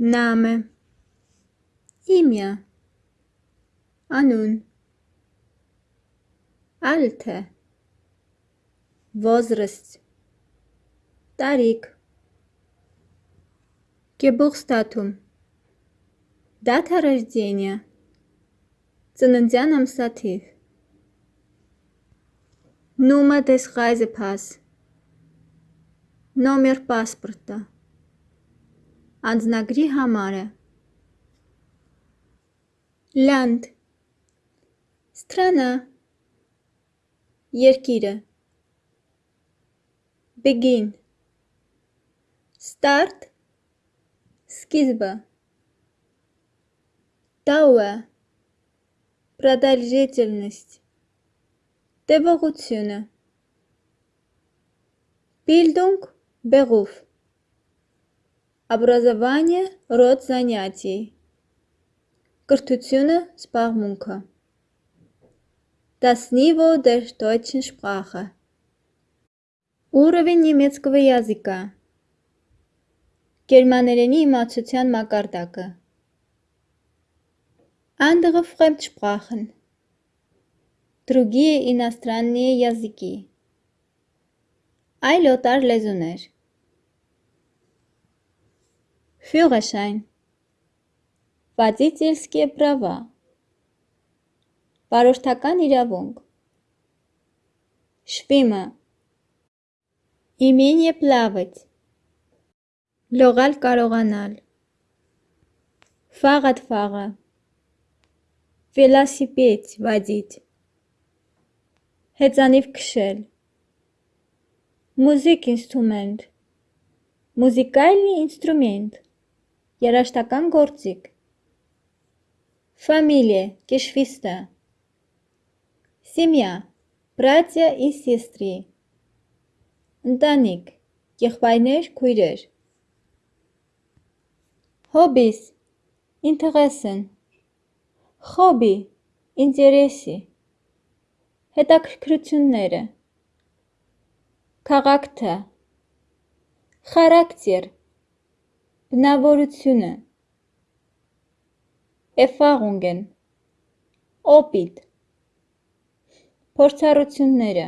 Name Имя Անուն Alter Возраст Տարիք Geburtsdatum Дата рождения Ծննդյան ամսաթիվ Nummer des Reisepass Նոմեր պասպորտը Անձնագրի համարը Land Страна Երկիրը Begin Start Սկիզբը Dauer Продолжительность Տևողությունը Bildung Beruf Образование род занятий Կրթությունը զբաղմունքը Das Niveau der deutschen Sprache Уровень немецкого языка Գերմաներենի իմացության մակարդակը Andere Fremdsprachen Другие иностранные языки Այլ օտար լեզուներ Führerschein. Водительские права. Վարորդական իրավունք։ Շպիմը։ Իմենյե պլավыть։ Լողալ կարողանալ։ Ֆաղատ ֆաղը։ Վելասիպետ վադիտ։ Հեծանիվ քշել։ Մուզիկ ինստրումենտ։ Մուզիկալի ինստրումենտ Երաժշտական գործիք Фамилия, Geschwister Семья, братья и сестры Ընտանիք, եղբայրներ, քույրեր Hobbies, Interessen Hobby, Interesi Հետաքրքրությունները Charakter Charakter Բնավորությունը Էֆաղունգեն Օպիտ Փորձառությունները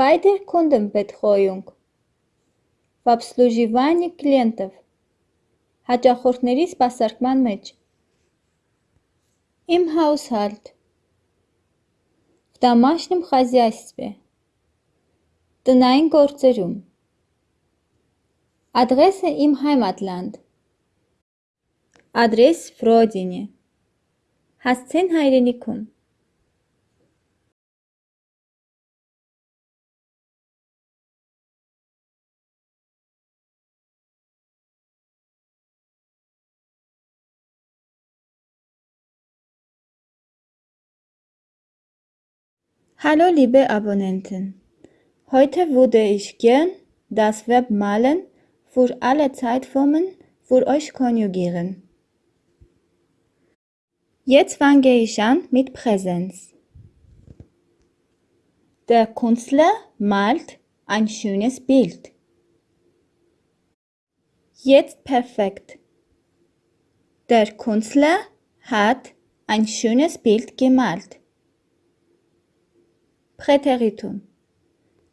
Beide Kundenbetreuung в обслуживании клиентов հաճախորդների սպասարկման մեջ Im Haushalt в домашнем хозяйстве տնային գործերում Adresse im Heimatland. Adres в родине. Heirenikum. Hallo liebe Abonnenten, heute würde ich gern das Verb malen für alle Zeitformen für euch konjugieren. Jetzt fange ich an mit Präsenz. Der Künstler malt ein schönes Bild. Jetzt perfekt. Der Künstler hat ein schönes Bild gemalt. Präteritum.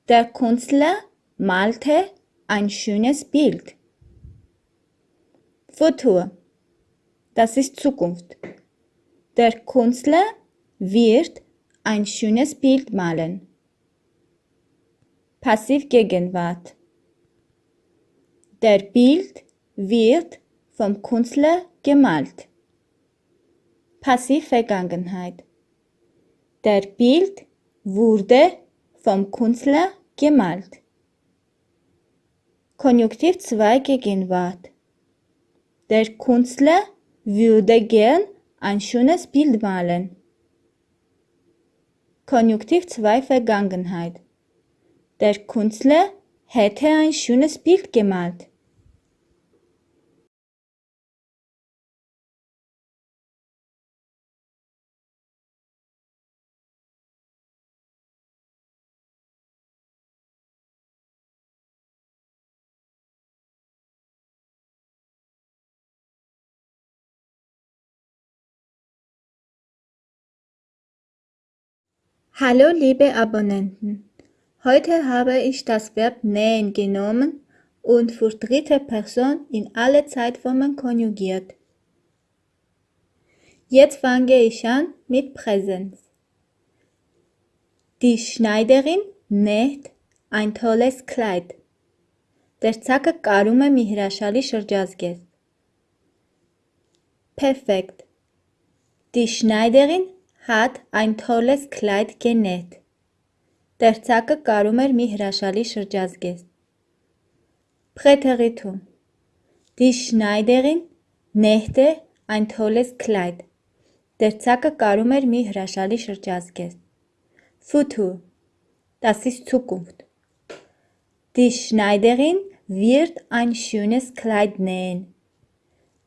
Der Künstler malte ein schönes Bild. Futur. Das ist Zukunft. Der Künstler wird ein schönes Bild malen. Passivgegenwart. Der Bild wird vom Künstler gemalt. Passivvergangenheit. Der Bild wurde vom Künstler gemalt. Konjunktiv 2 Gegenwart. Der Künstler würde gern ein schönes Bild malen. Konjunktiv 2 Vergangenheit. Der Künstler hätte ein schönes Bild gemalt. Hallo liebe Abonnenten. Heute habe ich das Verb nähen genommen und für dritte Person in alle Zeitformen konjugiert. Jetzt fange ich an mit Präsenz. Die Schneiderin näht ein tolles Kleid. Դերձակը կարում է մի հրաշալի շրջազգեստ։ Perfekt. Die Schneiderin Հատ այն թոլես քլայդ գենետ։ Տերցակը կարում էր մի հրաշալի շրջազգեստ։ Փխեթեղիթում։ Դի Շնայդերին նեհտե այն թոլես քլայդ։ Տերցակը կարում էր մի հրաշալի շրջազգեստ։ Ֆութու։ Դասիս Zukunft։ Դի Շնայդերին wird ein schönes Kleid nähen։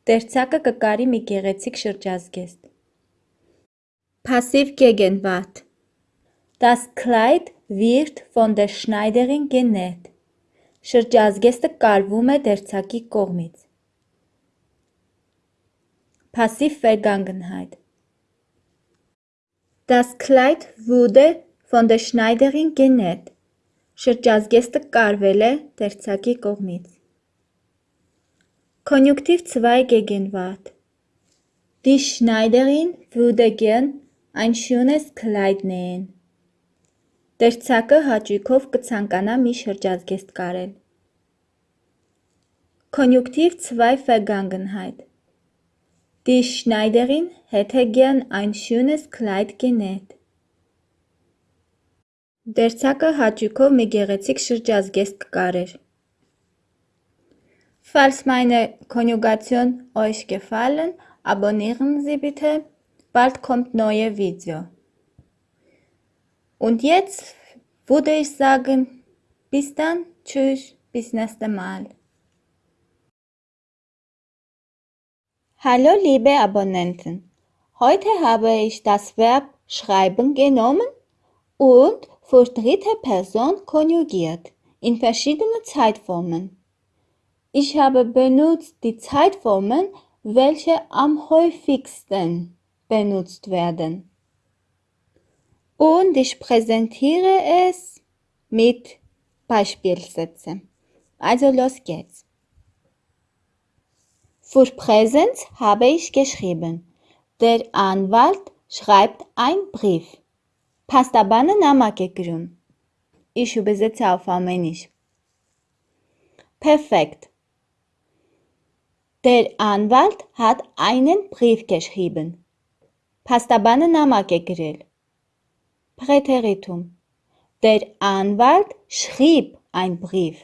Տերցակը կկարի մի գեղեցիկ շրջազգեստ։ Passiv Gegenwart. Das Kleid wird von der Schneiderin genäht. Շրջազգեստը կարվում է դերձակի կողմից։ Passiv Vergangenheit. Das Kleid wurde von der Schneiderin genäht. Շրջազգեստը կարվել է դերձակի կողմից։ Konjunktiv 2 Gegenwart. Die Schneiderin würde gern ein schönes Kleid nähen։ Դերձակը հաճույքով կցանկանա մի շրջազգեստ կարել։ Konjunktiv 2 Vergangenheit. Die Schneiderin hätte gern ein schönes Kleid genäht։ Դերձակը հաճույքով մի գեղեցիկ շրջազգեստ կկարեր։ Falls meine Konjugation euch gefallen, abonnieren Sie bitte. Bald kommt neue Video. Und jetzt würde ich sagen, bis dann, tschüss, bis nächste Mal. Hallo liebe Abonnenten, heute habe ich das Verb schreiben genommen und für dritte Person konjugiert in verschiedene Zeitformen. Ich habe benutzt die Zeitformen, welche am häufigsten benutzt werden. Und ich präsentiere es mit Beispielsätzen. Also los geht's. Für Präsenz habe ich geschrieben. Der Anwalt schreibt einen Brief. Pastabane Namakegrün. Ich übersetze auf Armenisch. Perfekt. Der Anwalt hat einen Brief geschrieben. Pastabane նամակ է գրել։ Präteritum. Der Anwalt schrieb ein Brief.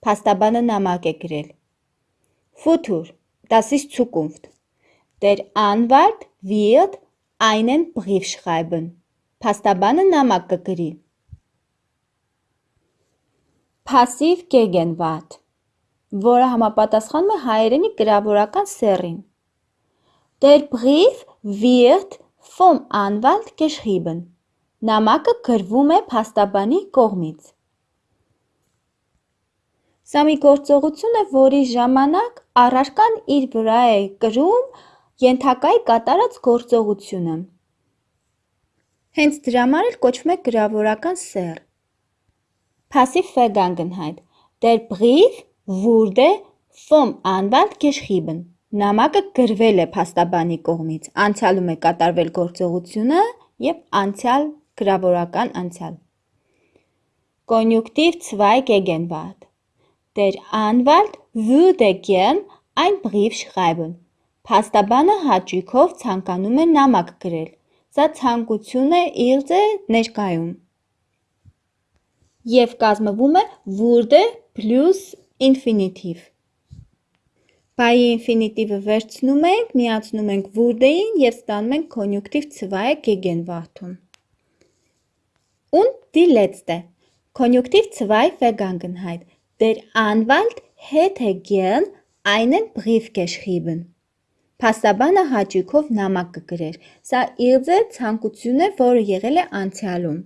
Pastabane նամակ է գրել։. Das ist Zukunft. Der Anwalt wird einen Brief schreiben. Pastabane նամակ կգրի։ Passiv Gegenwart որը համապատասխանում է հայերենի գրավորական սեռին։ Der Brief wird vom Anwalt geschrieben։ Նամակը գրվում է փաստաբանի կողմից։ Սա մի գործողություն է, որի ժամանակ առարկան իր վրա է կրում ենթակայի կատարած գործողությունը։ Հենց դրա համար էլ կոչվում է գրավորական սեռ։ Passiv Vergangenheit։ Der Brief wurde vom Anwalt geschrieben։ Նամակը գրվել է փաստաբանի կողմից։ Անցյալում է կատարվել գործողությունը եւ անցյալ գրավորական անցյալ։ Konjunktiv 2 Gegenwart. Der Anwalt würde gern ein Brief schreiben։ Փաստաբանը հաճույքով ցանկանում է նամակ գրել։ Սա ցանկություն է իղձ է ներկայում։ Եվ կազմվում է wurde plus ինֆինիտիվ։ Բայի ինֆինիտիվը վերցնում ենք, միացնում ենք wurde-ին և ստանում ենք Konjunktiv 2 Gegenwartum։ Und die letzte. Konjunktiv 2 Vergangenheit. Der Anwalt hätte gern einen Brief geschrieben։ Փաստաբանը հաճույքով նամակ կգրեր։ Սա իղձ է ցանկություն է, որը եղել է անցյալում։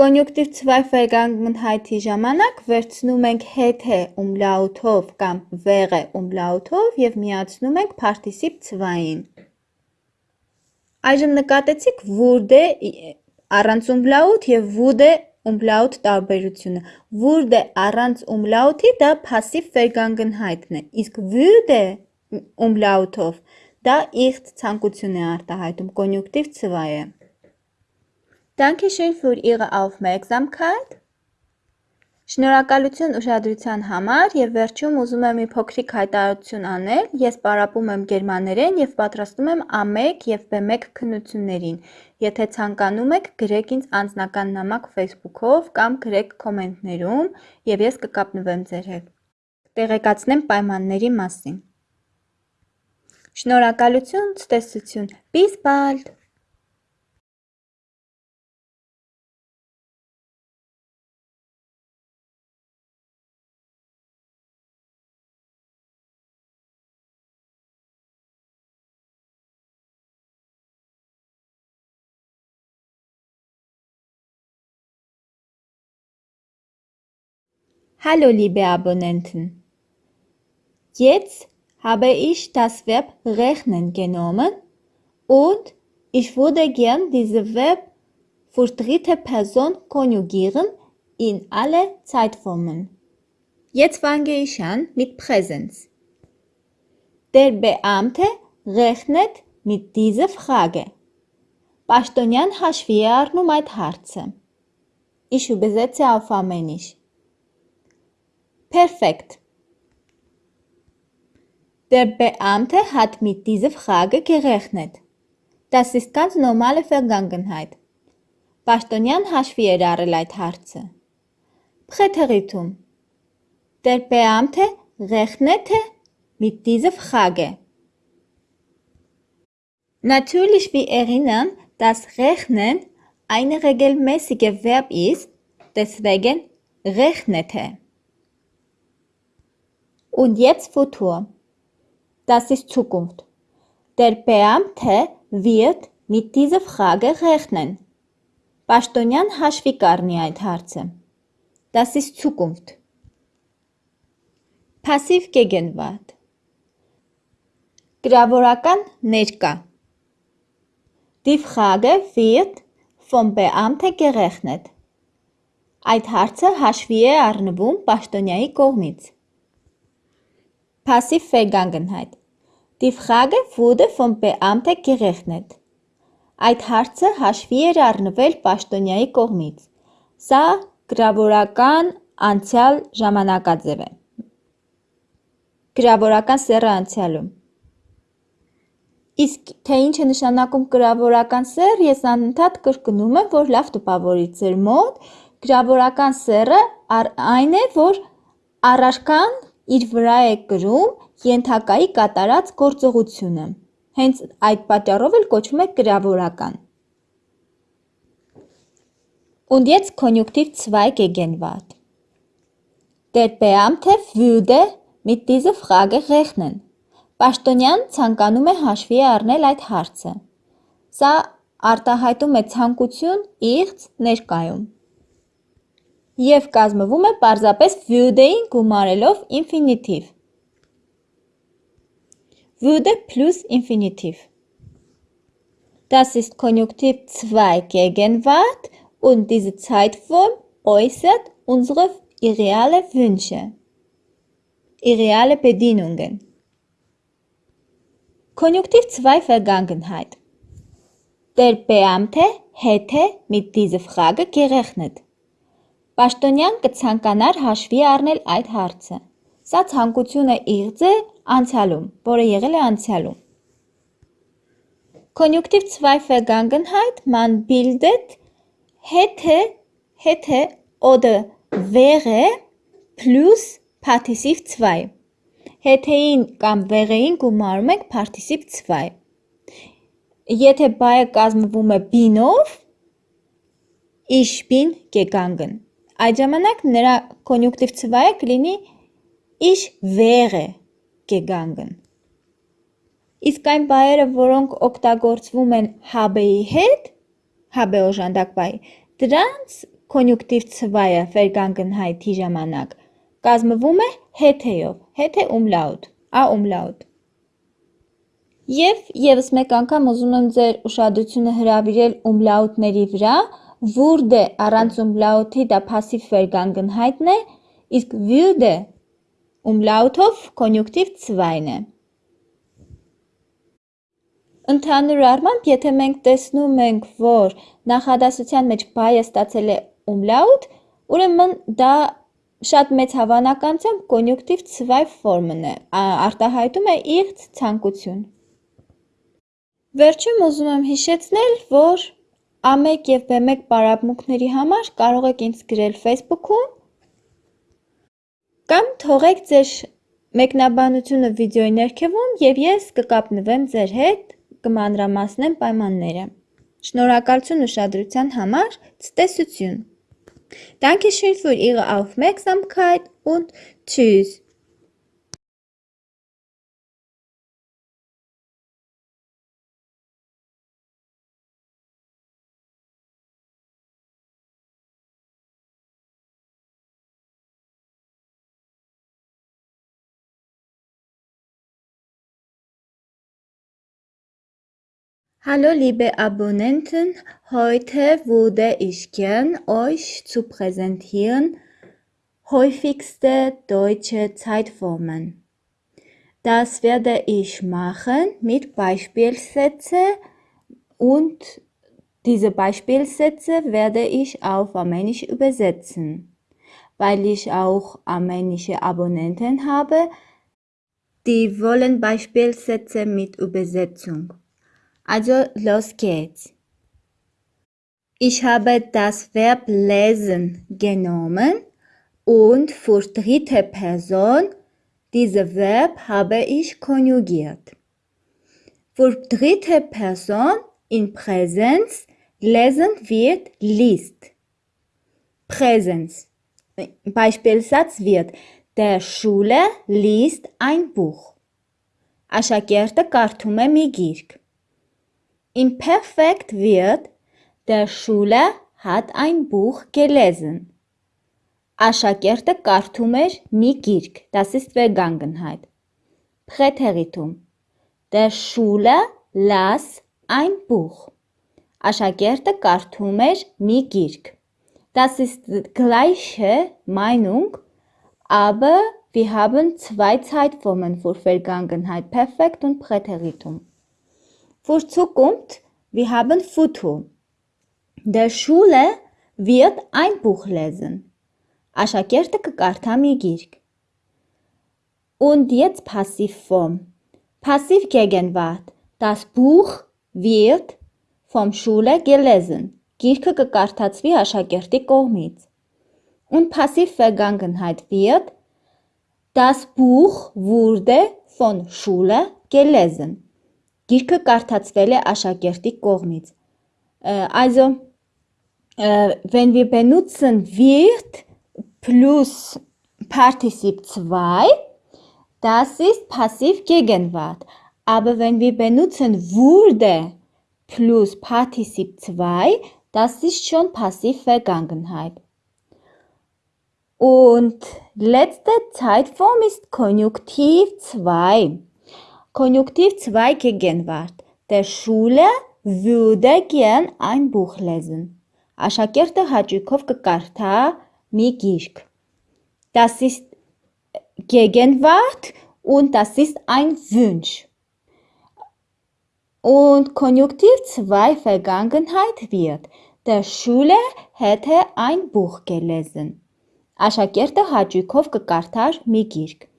Կոնյուկտիվ ցվայֆ վերգանգնհայթի ժամանակ վերցնում ենք հետե ումլաութով կամ վեղե ումլաութով և միացնում ենք պարտիսիպ ցվային։ Այժմ նկատեցիք վուրդ է առանց ումլաութ և վուդ է ումլաութ տարբերությունը։ Վուրդ է առանց ումլաութի դա պասիվ վերգանգնհայթն է, իսկ վուրդ է ումլաութով դա իղծ ծանկություն է արտահայտում, կոնյուկտիվ ցվայ է schön für Ihre Aufmerksamkeit. Շնորհակալություն ուշադրության համար եւ վերջում ուզում եմ մի փոքրիկ հայտարարություն անել։ Ես պարապում եմ գերմաներեն եւ պատրաստում եմ A1 եւ B1 քննություններին։ Եթե ցանկանում եք, գրեք ինձ անձնական նամակ Facebook-ով կամ գրեք կոմենտներում եւ ես կկապնվեմ ձեր հետ։ Տեղեկացնեմ պայմանների մասին։ Շնորհակալություն, ցտեսություն։ Bis bald. Hallo liebe Abonnenten. Jetzt habe ich das Verb rechnen genommen und ich würde gern dieses Verb für dritte Person konjugieren in alle Zeitformen. Jetzt fange ich an mit Präsenz. Der Beamte rechnet mit dieser Frage. Ich übersetze auf Armenisch. Perfekt. Der Beamte hat mit dieser Frage gerechnet. Das ist ganz normale Vergangenheit. Bastonian Jahre Leitharze. Präteritum. Der Beamte rechnete mit dieser Frage. Natürlich wir erinnern, dass Rechnen ein regelmäßiger Verb ist, deswegen rechnete. Und jetzt Futur. Das ist Zukunft. Der Beamte wird mit dieser Frage rechnen. Պաշտոնյան հաշվի կառնի այդ հարցը։ Das ist Zukunft. Passiv Gegenwart. Գրավորական ներկա։ Die Frage wird vom Beamte gerechnet։ Այդ հարցը հաշվի է առնվում պաշտոնյայի կողմից։ Passiv-Vergangenheit. Die Frage wurde vom Beamte gerechnet. Այդ հարցը հաշվի էր առնվել պաշտոնյայի կողմից։ Սա գրավորական անցյալ ժամանակաձև է։ Գրավորական սեռը անցյալում։ Իսկ թե ինչ է նշանակում գրավորական սեռ, ես անընդհատ կրկնում եմ, որ լավ տպավորի ձեր մոտ։ Գրավորական սեռը այն է, որ առարկան իր վրա է կրում ենթակայի կատարած գործողությունը, հենց այդ պատճառով էլ կոչվում է գրավորական։ Und jetzt Konjunktiv 2 Gegenwart. Der Beamte würde mit dieser Frage rechnen. Պաշտոնյան ցանկանում է հաշվի առնել այդ հարցը։ Սա արտահայտում է ցանկություն իղծ ներկայում և կազմվում է պարզապես würde-ին գումարելով ինֆինիտիվ։ Würde plus Infinitiv. Das ist Konjunktiv 2 Gegenwart und diese Zeitform äußert unsere irreale Wünsche, irreale Bedienungen. Konjunktiv 2 Vergangenheit. Der Beamte hätte mit dieser Frage gerechnet. Պաշտոնյան կցանկանար հաշվի առնել այդ հարցը։ Սա ցանկությունը իղձ է անցյալում, որը եղել է անցյալում։ Konjunktiv 2 Vergangenheit, man bildet hätte, hätte oder wäre plus Partizip 2։ Հետեին կամ վեղեին գումարում ենք Partizip 2։ Եթե բայը կազմվում է bin-ով, ich bin gegangen։ Այդ ժամանակ նրա կոնյուկտիվ ցվայը կլինի ich wäre gegangen։ Իսկ այն բայերը, որոնք օգտագործվում են habe-ի հետ, habe օժանդակ բայ, դրանց կոնյուկտիվ ցվայը vergangenheit-ի ժամանակ կազմվում է հետ-էով, հետ է umlaut, a umlaut։ Եվ եւս մեկ անգամ ուզում եմ ձեր ուշադրությունը հրավիրել umlautների վրա, wurde առանց umlauti դա passiv վերգանգնհայտն է, իսկ würde umlautով կոնյուկտիվ ցվայն է։ Ընդհանուր առմամբ, եթե մենք տեսնում ենք, որ նախադասության մեջ բայը ստացել է umlaut, ուրեմն դա շատ մեծ հավանականությամբ կոնյուկտիվ ցվայ ֆորմն է, արտահայտում է իր ցանկություն։ Վերջում ուզում եմ հիշեցնել, որ A1 և B1 պարապմունքների համար կարող եք ինձ գրել Facebook-ում կամ թողեք ձեր մեկնաբանությունը վիդեոյի ներքևում և ես կկապնվեմ ձեր հետ, կմանրամասնեմ պայմանները։ Շնորհակալություն ուշադրության համար, ցտեսություն։ Dankeschön für Ihre Aufmerksamkeit und tschüss. Hallo liebe Abonnenten, heute würde ich gern euch zu präsentieren häufigste deutsche Zeitformen. Das werde ich machen mit Beispielsätzen und diese Beispielsätze werde ich auf Armenisch übersetzen. Weil ich auch armenische Abonnenten habe, die wollen Beispielsätze mit Übersetzung. Also los geht's. Ich habe das Verb lesen genommen und für dritte Person dieses Verb habe ich konjugiert. Für dritte Person in Präsenz lesen wird liest. Präsenz. Beispielsatz wird der Schule liest ein Buch. Ashakerte Kartume Migirk Imperfekt wird Der Schüler hat ein Buch gelesen. Աշակերտը կարդում էր մի գիրք, das ist Vergangenheit. Präteritum. Der Schüler las ein Buch. Աշակերտը կարդում էր մի գիրք. Das ist gleiche Meinung, aber wir haben zwei Zeitformen für Vergangenheit, Perfekt und Präteritum. Für Zukunft, wir haben Futur. Der Schüler wird ein Buch lesen. Աշակերտը կկարդա մի գիրք։ Und jetzt Passivform. Passiv Gegenwart. Das Buch wird vom Schüler gelesen. Գիրքը կկարդացվի աշակերտի կողմից։ Und Passiv Vergangenheit wird Das Buch wurde von Schüler gelesen. Գիրքը կարդացվել է աշակերտի կողմից։ Also, wenn wir benutzen wird plus Partizip 2, das ist Passiv Gegenwart. Aber wenn wir benutzen wurde plus Partizip 2, das ist schon Passiv Vergangenheit. Und letzte Zeitform ist Konjunktiv 2. Konjunktiv 2 Gegenwart. Der Schule würde gern ein Buch lesen. Ashakerte Hajikov Karta Migishk. Das ist Gegenwart und das ist ein Wunsch. Und Konjunktiv 2 Vergangenheit wird. Der Schule hätte ein Buch gelesen. Ashakerte Hajikov Karta Migishk.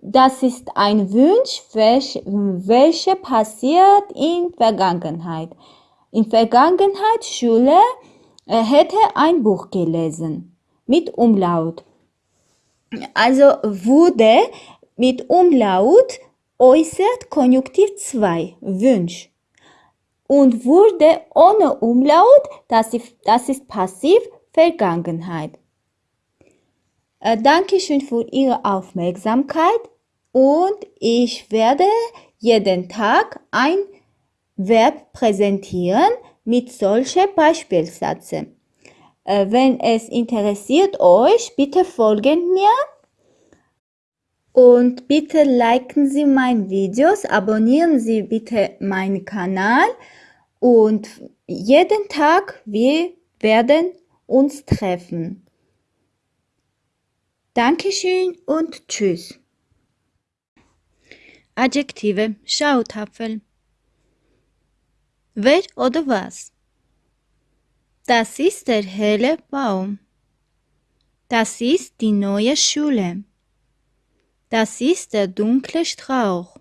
Das ist ein Wunsch, welcher passiert in Vergangenheit. In Vergangenheit Schule hätte ein Buch gelesen mit Umlaut. Also wurde mit Umlaut äußert Konjunktiv 2, Wunsch. Und wurde ohne Umlaut, das ist, das ist passiv Vergangenheit. Dankeschön für Ihre Aufmerksamkeit und ich werde jeden Tag ein Verb präsentieren mit solchen Beispielsätzen. Wenn es interessiert euch, bitte folgen mir Und bitte liken Sie meine Videos, abonnieren Sie bitte meinen Kanal und jeden Tag wir werden uns treffen. Dankeschön und tschüss. Adjektive Schautapfel. Wer oder was? Das ist der helle Baum. Das ist die neue Schule. Das ist der dunkle Strauch.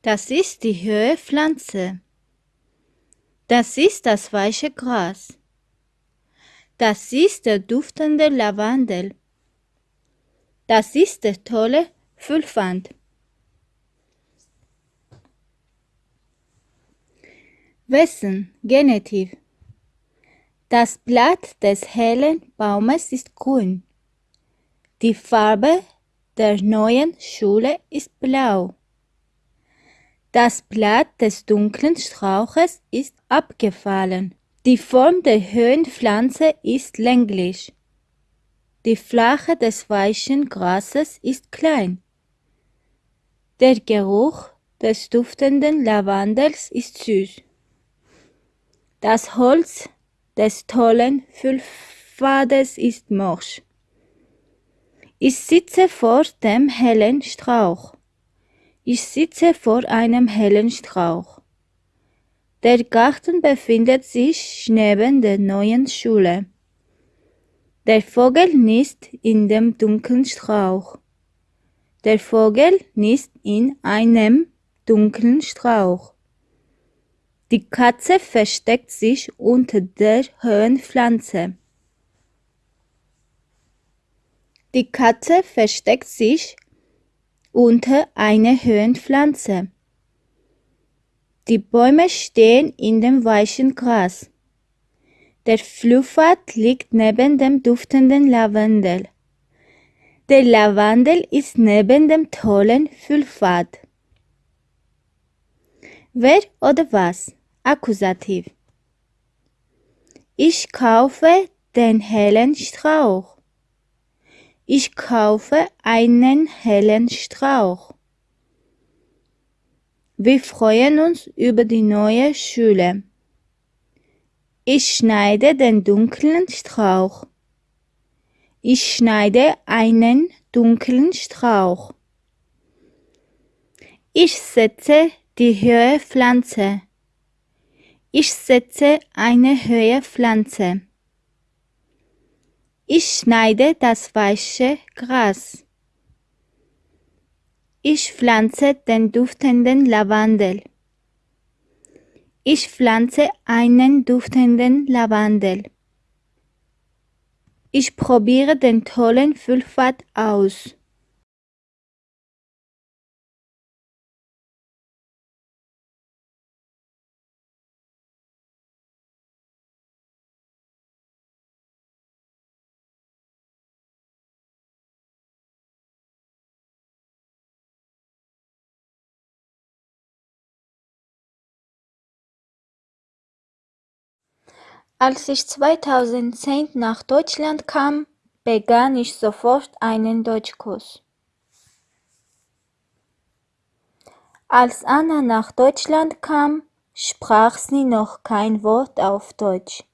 Das ist die höhere Pflanze. Das ist das weiche Gras. Das ist der duftende Lavandel. Das ist der tolle Füllwand. Wessen Genitiv. Das Blatt des hellen Baumes ist grün. Die Farbe der neuen Schule ist blau. Das Blatt des dunklen Strauches ist abgefallen. Die Form der Höhenpflanze ist länglich. Die Flache des weichen Grases ist klein. Der Geruch des duftenden Lavandels ist süß. Das Holz des tollen Füllpfades ist morsch. Ich sitze vor dem hellen Strauch. Ich sitze vor einem hellen Strauch. Der Garten befindet sich neben der neuen Schule. Der Vogel nisst in dem dunklen Strauch. Der Vogel nisst in einem dunklen Strauch. Die Katze versteckt sich unter der hohen Pflanze. Die Katze versteckt sich unter einer hohen. Die Bäume stehen in dem weichen Gras. Der Fluffat liegt neben dem duftenden Lavendel. Der Lavendel ist neben dem tollen Füllpfad. Wer oder was? Akkusativ. Ich kaufe den hellen Strauch. Ich kaufe einen hellen Strauch. Wir freuen uns über die neue Schule. Ich schneide den dunklen Strauch. Ich schneide einen dunklen Strauch. Ich setze die höhere Pflanze. Ich setze eine höhere Pflanze. Ich schneide das weiche Gras. Ich pflanze den duftenden Lavandel. Ich pflanze einen duftenden Lavandel. Ich probiere den tollen Füllpfad aus. Als ich 2010 nach Deutschland kam, begann ich sofort einen Deutschkurs. Als Anna nach Deutschland kam, sprach sie noch kein Wort auf Deutsch.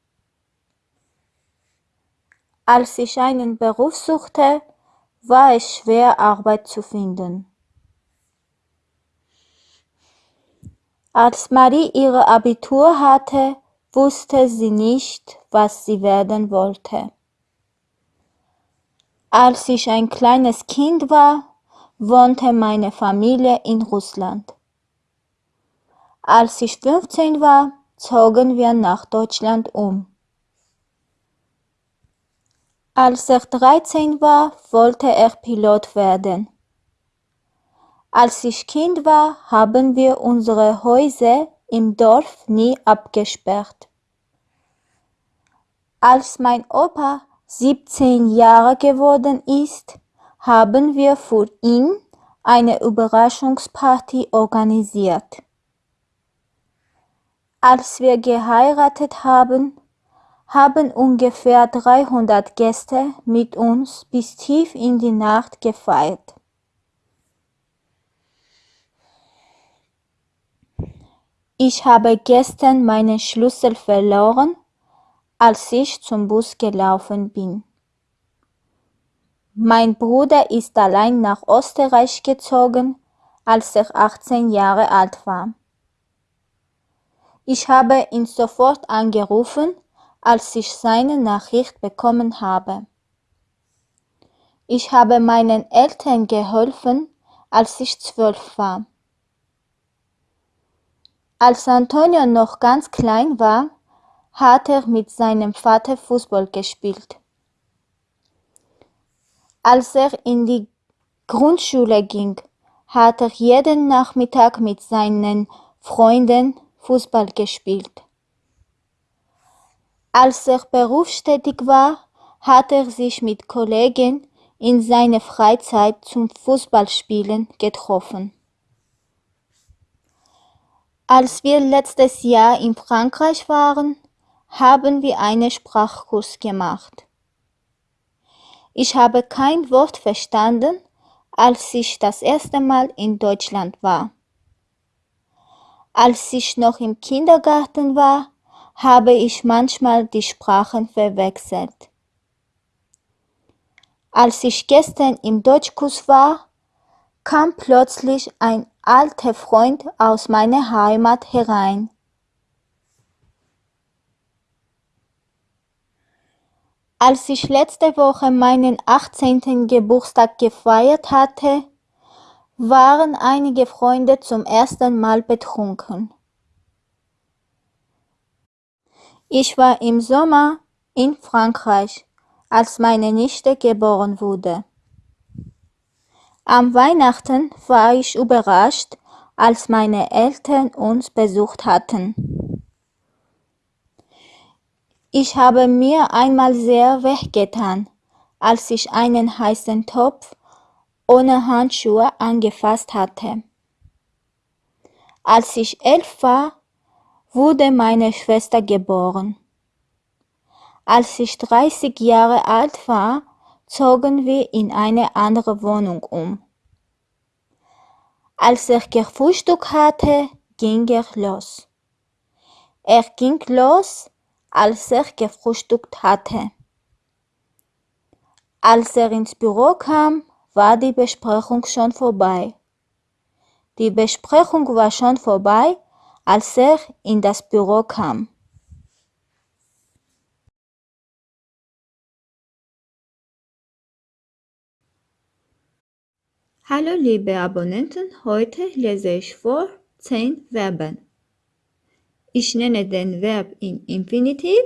Als ich einen Beruf suchte, war es schwer, Arbeit zu finden. Als Marie ihre Abitur hatte, wusste sie nicht, was sie werden wollte. Als ich ein kleines Kind war, wohnte meine Familie in Russland. Als ich 15 war, zogen wir nach Deutschland um. Als er 13 war, wollte er Pilot werden. Als ich Kind war, haben wir unsere Häuser im Dorf nie abgesperrt. Als mein Opa 17 Jahre geworden ist, haben wir für ihn eine Überraschungsparty organisiert. Als wir geheiratet haben, haben ungefähr 300 Gäste mit uns bis tief in die Nacht gefeiert. Ich habe gestern meinen Schlüssel verloren, als ich zum Bus gelaufen bin. Mein Bruder ist allein nach Österreich gezogen, als er 18 Jahre alt war. Ich habe ihn sofort angerufen, als ich seine Nachricht bekommen habe. Ich habe meinen Eltern geholfen, als ich zwölf war. Als Antonio noch ganz klein war, hat er mit seinem Vater Fußball gespielt. Als er in die Grundschule ging, hat er jeden Nachmittag mit seinen Freunden Fußball gespielt. Als er berufstätig war, hat er sich mit Kollegen in seiner Freizeit zum Fußballspielen getroffen. Als wir letztes Jahr in Frankreich waren, haben wir einen Sprachkurs gemacht. Ich habe kein Wort verstanden, als ich das erste Mal in Deutschland war. Als ich noch im Kindergarten war, habe ich manchmal die Sprachen verwechselt. Als ich gestern im Deutschkurs war, kam plötzlich ein alter Freund aus meiner Heimat herein. Als ich letzte Woche meinen 18. Geburtstag gefeiert hatte, waren einige Freunde zum ersten Mal betrunken. Ich war im Sommer in Frankreich, als meine Nichte geboren wurde. Am Weihnachten war ich überrascht, als meine Eltern uns besucht hatten. Ich habe mir einmal sehr wehgetan, als ich einen heißen Topf ohne Handschuhe angefasst hatte. Als ich elf war, wurde meine Schwester geboren. Als ich 30 Jahre alt war, zogen wir in eine andere Wohnung um. Als er gefrühstückt hatte, ging er los. Er ging los, als er gefrühstückt hatte. Als er ins Büro kam, war die Besprechung schon vorbei. Die Besprechung war schon vorbei, als er in das Büro kam. Hallo liebe Abonnenten, heute lese ich vor 10 Verben. Ich nenne den Verb in Infinitiv.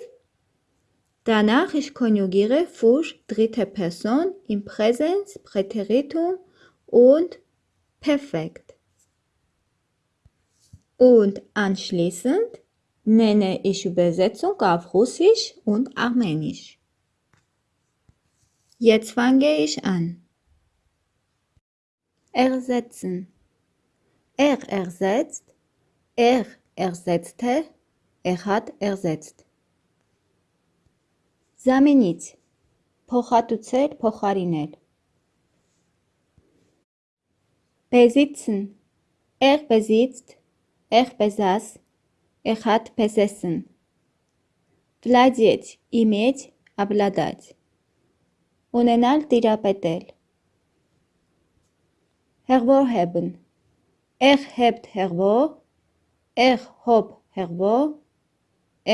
Danach ich konjugiere für dritte Person im Präsens, Präteritum und Perfekt. Und anschließend nenne ich Übersetzung auf Russisch und Armenisch. Jetzt fange ich an. Ersetzen. Er ersetzt, er ersetzte, er hat ersetzt. Զամենից փոխհատուցել, փոխարինել։ Besitzen. Er besitzt, er besaß, er hat besessen. Владеть, иметь, обладать. Ունենալ, տիրապետել։ հեղվոր հեբն, էղ հեպտ հեղվոր, էղ հոպ հեղվոր,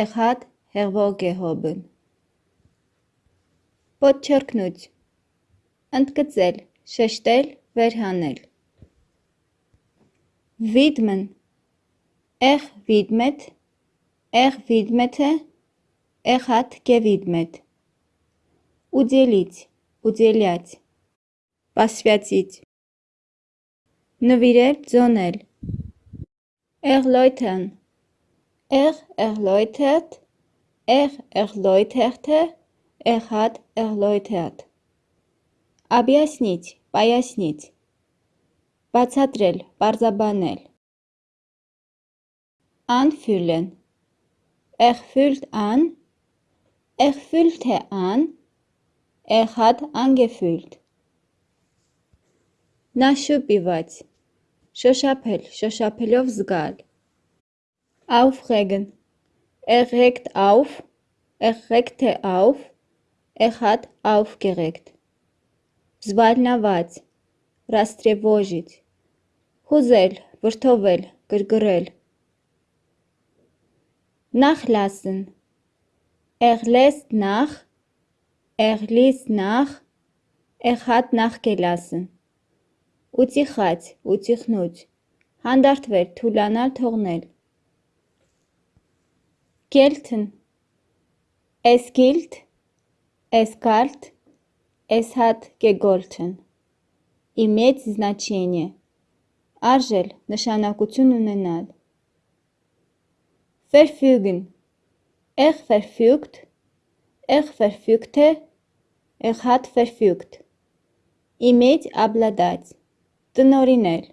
էղ հատ հեղվոր գեհոբն։ Պոտչերքնուց, ընդգծել, շեշտել, վերհանել։ Վիդմն, էղ վիդմետ, էղ վիդմետ է, էղ հատ գևիդմետ։ Ուդելից, ուդելյաց, պասվյացից Նվիրել, ձոնել։ Erläutern. Er erläutert, er erläuterte, er hat erläutert։ Объяснить, пояснить։ Բացատրել, պարզաբանել։ Anfühlen. Er fühlt an, er fühlte an, Նաշուպիվать. Շոշափել, շոշափելով զգալ։ Aufregen. Erregt auf, erregte er auf, er hat aufgeregt. Զվարնավать. Растревожить. Խուզել, վրդովել, գրգռել։ Nachlassen. Er lässt nach, er ließ nach, er hat nachgelassen Ուտիխած, ուտիխնուց։ Հանդարտվել, թուլանալ, թողնել։ Gelten. Es gilt. Es galt. Es hat gegolten։ Иметь значение. Արժել, նշանակություն ունենալ։ Verfügen. Er verfügt. Er verfügte. Er hat verfügt։ Иметь обладать. Տնօրինել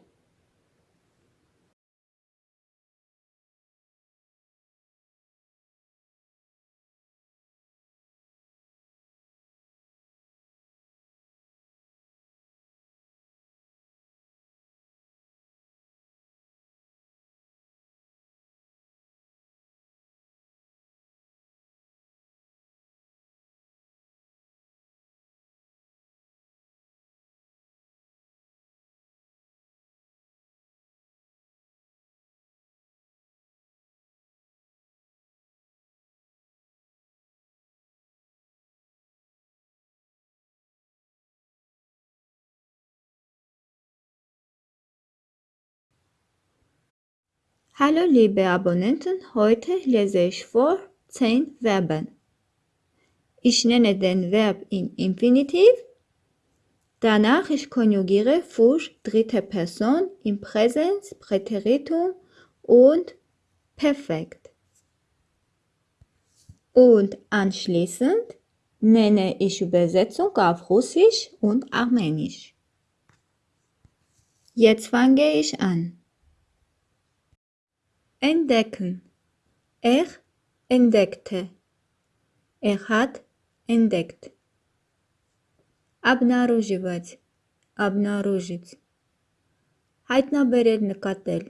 Hallo liebe Abonnenten, heute lese ich vor 10 Verben. Ich nenne den Verb im Infinitiv, danach ich konjugiere für dritte Person im Präsens, Präteritum und Perfekt. Und anschließend nenne ich Übersetzung auf Russisch und Armenisch. Jetzt fange ich an. Entdecken. Er entdeckte. Er hat entdeckt. Обнаруживать. Обнаружить. Հայտնաբերել նկատել։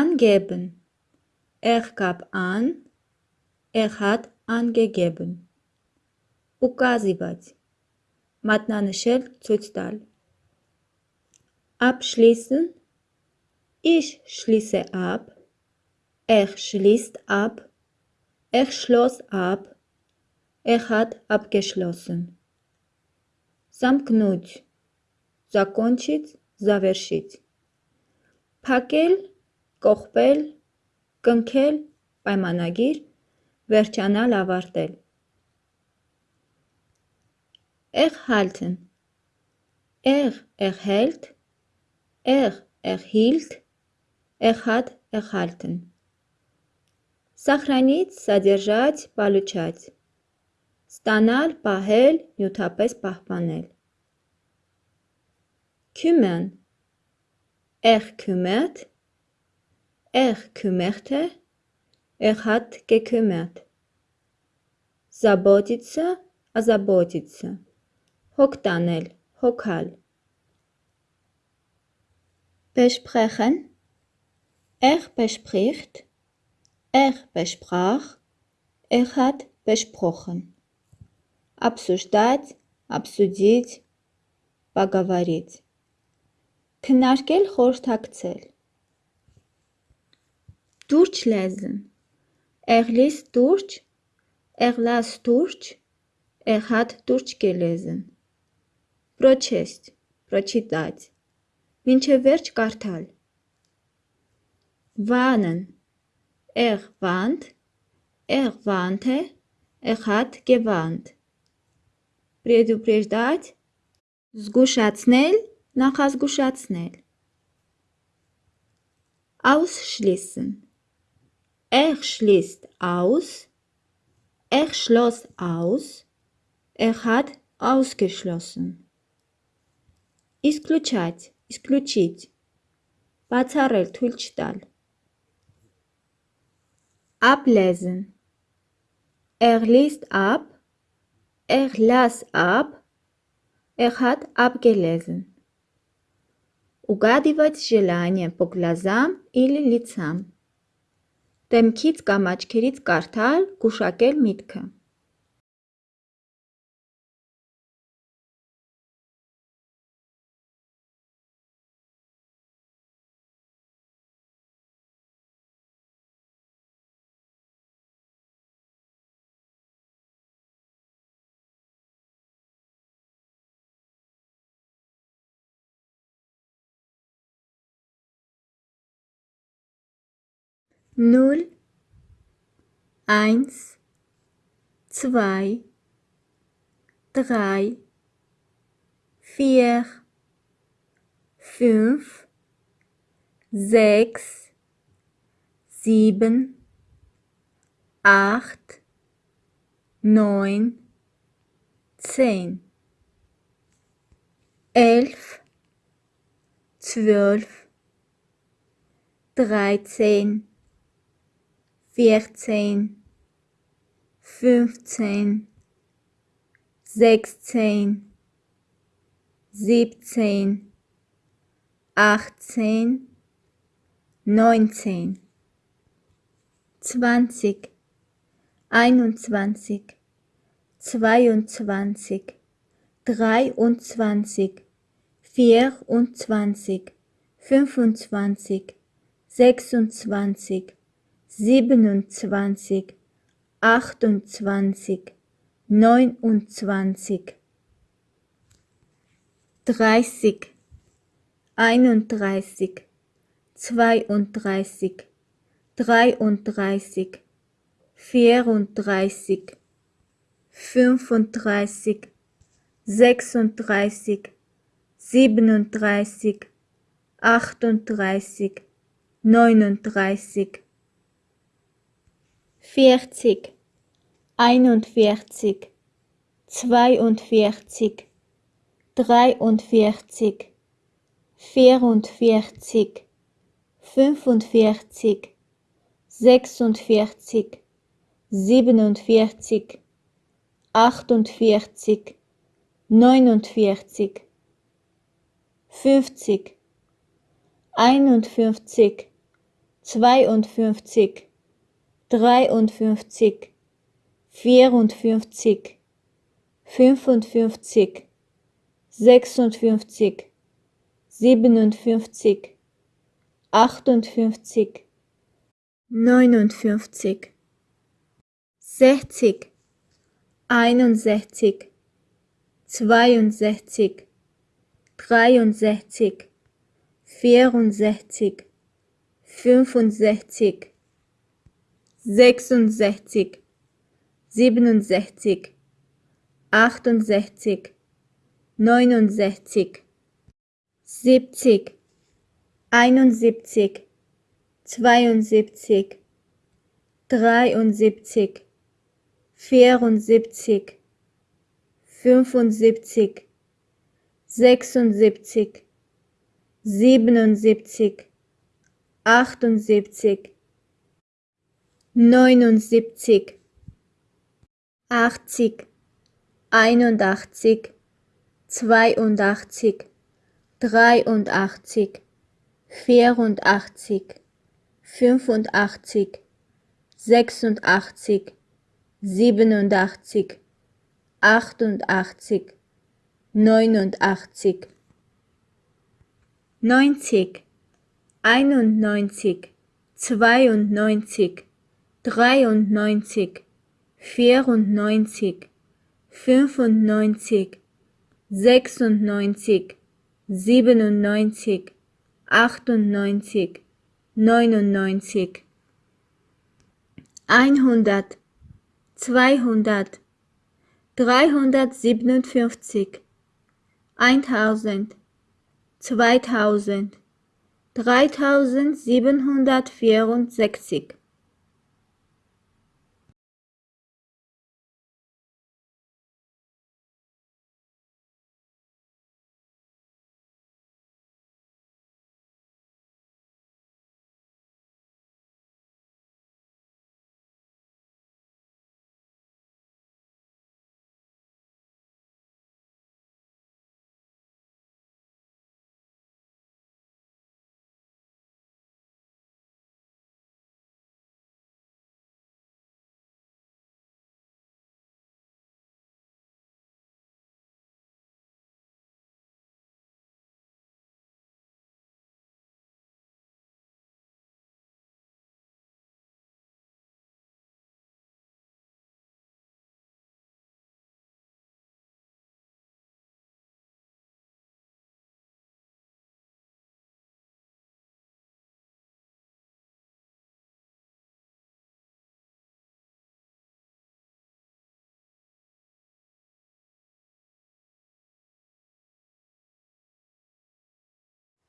Angeben. Er gab an. Er hat angegeben. Указывать. Մատնանշել, ցույց տալ։ Abschließen Ich schließe ab. Er schließt ab. Er schloss ab. Er hat abgeschlossen. Замкнуть. Закончить, завершить. Փակել, կողպել, կնքել, պայմանագիր, վերջանալ, ավարտել։ Erhalten. Er erhält, er erhielt, Эхад, Эхальтен. Սախրանից, սադержать, պալուչать. Ստանալ, պահել, նյութապես պահպանել։ Քյումեն. Էխ քյումետ, էխ քյումեխտե, էխատ կեքյումետ։ Զաբոտիցը, ազաբոտիցը։ Հոգ տանել, հոգալ։ Բեշփխեն Er bespricht, er besprach, er hat besprochen. Обсуждать, обсудить, поговорить. Քննարկել, խորհրդակցել։ Durch lesen. Er liest durch, er las durch, er hat durchgelesen. Прочесть, прочитать. Մինչև վերջ կարդալ warnen. Er warnt, er warnte, er hat gewarnt. Предупреждать, զգուշացնել, նախազգուշացնել։ Ausschließen. Er schließt aus, er schloss aus, er hat ausgeschlossen. Исключать, исключить. Բացառել, թույլ չտալ։ Ablesen. Er liest ab. Er las ab. Er hat abgelesen. Угадывать желание по глазам или лицам. Դեմքից կամ աչքերից կարդալ, գուշակել միտքը։ null, eins, zwei, drei, vier, fünf, sechs, sieben, acht, neun, zehn, elf, zwölf, dreizehn, vierzehn, fünfzehn, sechzehn, siebzehn, achtzehn, neunzehn, zwanzig, einundzwanzig, zweiundzwanzig, dreiundzwanzig, vierundzwanzig, fünfundzwanzig, sechsundzwanzig, siebenundzwanzig, achtundzwanzig, neunundzwanzig, dreißig, einunddreißig, zweiunddreißig, dreiunddreißig, vierunddreißig, fünfunddreißig, sechsunddreißig, siebenunddreißig, achtunddreißig, neununddreißig, vierzig, einundvierzig, zweiundvierzig, dreiundvierzig, vierundvierzig, fünfundvierzig, sechsundvierzig, siebenundvierzig, achtundvierzig, neunundvierzig, fünfzig, einundfünfzig, zweiundfünfzig, dreiundfünfzig, vierundfünfzig, fünfundfünfzig, sechsundfünfzig, siebenundfünfzig, achtundfünfzig, neunundfünfzig, sechzig, einundsechzig, zweiundsechzig, dreiundsechzig, vierundsechzig, fünfundsechzig, sechsundsechzig, siebenundsechzig, achtundsechzig, neunundsechzig, siebzig, einundsiebzig, zweiundsiebzig, dreiundsiebzig, vierundsiebzig, fünfundsiebzig, sechsundsiebzig, siebenundsiebzig, achtundsiebzig, neunundsiebzig, achtzig, einundachtzig, zweiundachtzig, dreiundachtzig, vierundachtzig, fünfundachtzig, sechsundachtzig, siebenundachtzig, achtundachtzig, neunundachtzig, neunzig, einundneunzig, zweiundneunzig, dreiundneunzig, vierundneunzig, fünfundneunzig, sechsundneunzig, siebenundneunzig, achtundneunzig, neunundneunzig, einhundert, zweihundert, dreihundertsiebenundfünfzig, eintausend, zweitausend, dreitausendsiebenhundertvierundsechzig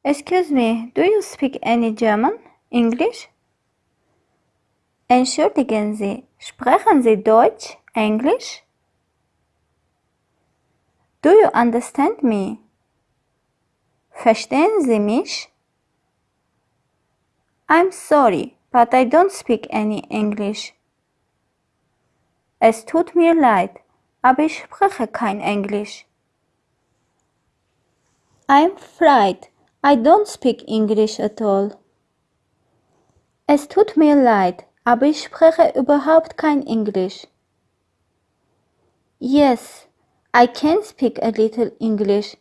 Excuse me, do you speak any German? English? Entschuldigen Sie, sprechen Sie Deutsch? Englisch? Do you understand me? Verstehen Sie mich? I'm sorry, but I don't speak any English. Es tut mir leid, aber ich spreche kein Englisch. I'm afraid I don't speak English at all. Es tut mir leid, aber ich spreche überhaupt kein Englisch. Yes, I can speak a little English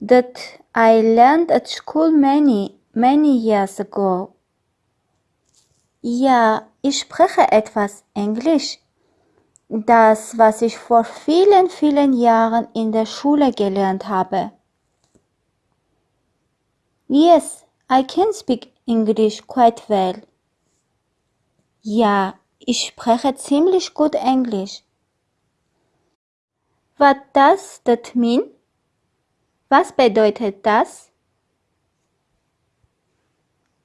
that I learned at school many, many years ago. Ja, ich spreche etwas Englisch. Das, was ich vor vielen, vielen Jahren in der Schule gelernt habe. Yes, I can speak English quite well. Ja, ich spreche ziemlich gut Englisch. What does that mean? Was bedeutet das?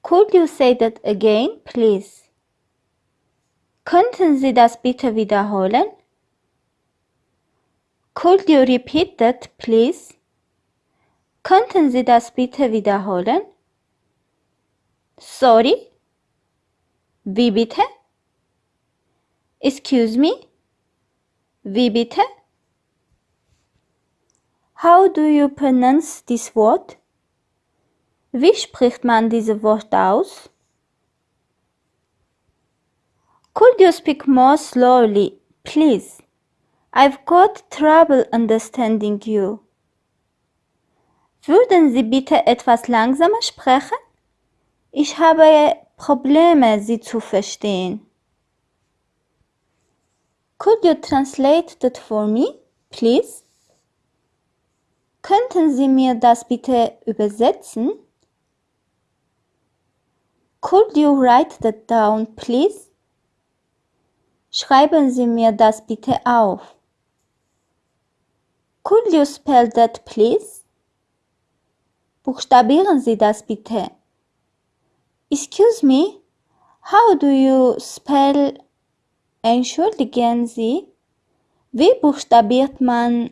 Could you say that again, please? Könnten Sie das bitte wiederholen? Could you repeat that, please? Könnten Sie das bitte wiederholen? Sorry? Wie bitte? Excuse me? Wie bitte? How do you pronounce this word? Wie spricht man dieses Wort aus? Could you speak more slowly, please? I've got trouble understanding you. Würden Sie bitte etwas langsamer sprechen? Ich habe Probleme, Sie zu verstehen. Could you translate that for me, please? Könnten Sie mir das bitte übersetzen? Could you write that down, please? Schreiben Sie mir das bitte auf. Could you spell that, please? Buchstabieren Sie das bitte. Excuse me, how do you spell Entschuldigen Sie? Wie buchstabiert man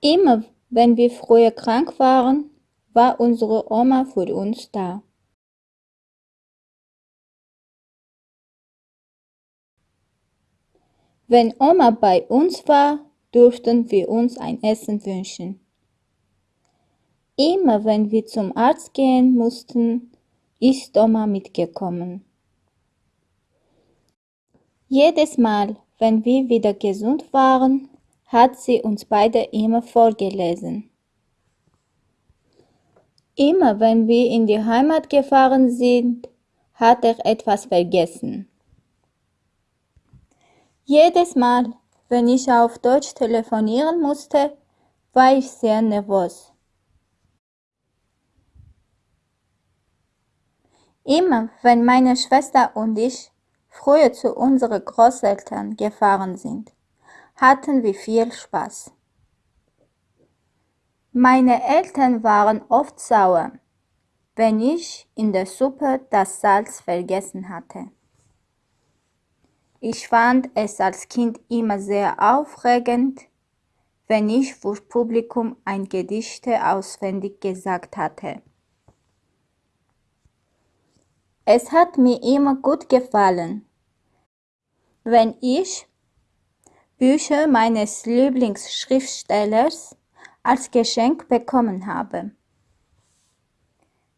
Immer wenn wir früher krank waren, war unsere Oma für uns da. Wenn Oma bei uns war, durften wir uns ein Essen wünschen. Immer wenn wir zum Arzt gehen mussten, ist Oma mitgekommen. Jedes Mal, wenn wir wieder gesund waren, hat sie uns beide immer vorgelesen. Immer wenn wir in die Heimat gefahren sind, hat er etwas vergessen. Jedes Mal, wenn ich auf Deutsch telefonieren musste, war ich sehr nervös. Immer wenn meine Schwester und ich früher zu unseren Großeltern gefahren sind, hatten wir viel Spaß. Meine Eltern waren oft sauer, wenn ich in der Suppe das Salz vergessen hatte. Ich fand es als Kind immer sehr aufregend, wenn ich vor Publikum ein Gedichte auswendig gesagt hatte. Es hat mir immer gut gefallen, wenn ich Bücher meines Lieblingsschriftstellers als Geschenk bekommen habe.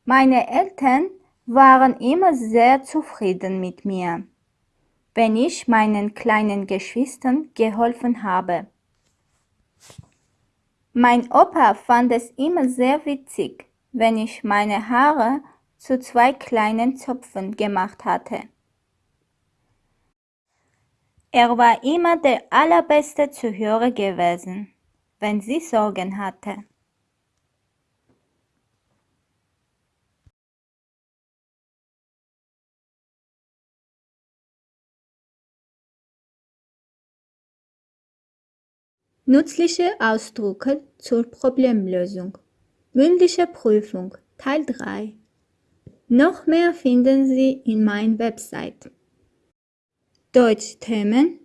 Meine Eltern waren immer sehr zufrieden mit mir, wenn ich meinen kleinen Geschwistern geholfen habe. Mein Opa fand es immer sehr witzig, wenn ich meine Haare zu zwei kleinen Zöpfen gemacht hatte. Er war immer der allerbeste Zuhörer gewesen, wenn sie Sorgen hatte. Nützliche Ausdrücke zur Problemlösung. Mündliche Prüfung Teil 3 noch mehr finden Sie in meiner Website deutschthemen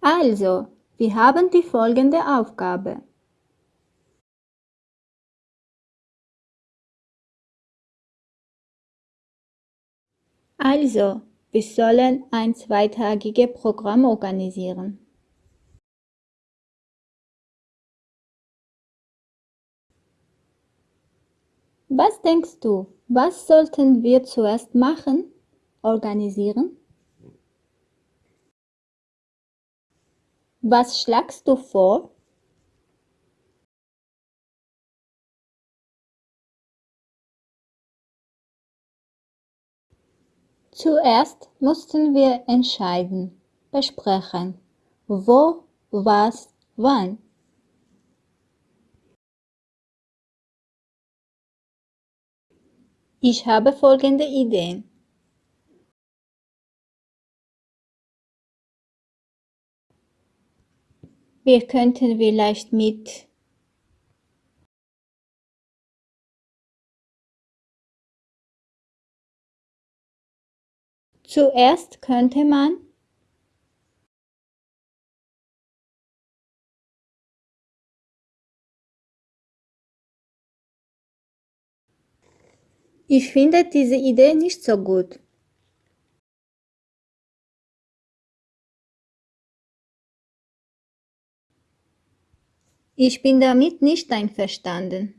Also, wir haben die folgende Aufgabe. Also, wir sollen ein zweitägiges Programm organisieren. Was denkst du, was sollten wir zuerst machen? Organisieren? Was schlagst du vor? Zuerst mussten wir entscheiden, besprechen, wo, was, wann. Ich habe folgende Ideen. Wir könnten vielleicht mit Zuerst könnte man Ich finde diese Idee nicht so gut. Ich bin damit nicht einverstanden.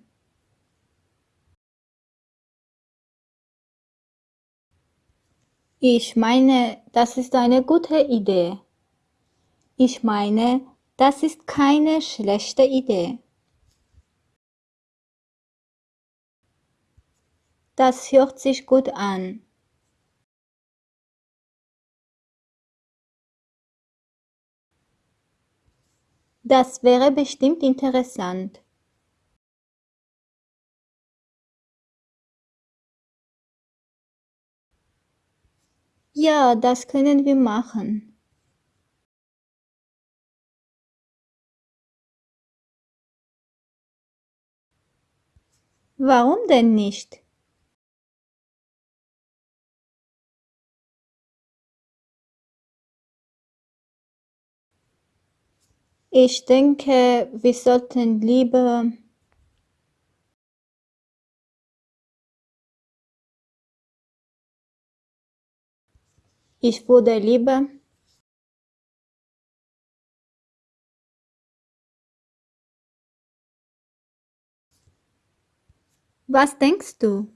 Ich meine, das ist eine gute Idee. Ich meine, das ist keine schlechte Idee. Das hört sich gut an. Das wäre bestimmt interessant. Ja, das können wir machen. Warum denn nicht? Ich denke, wir sollten lieber Ich würde lieber Was denkst du?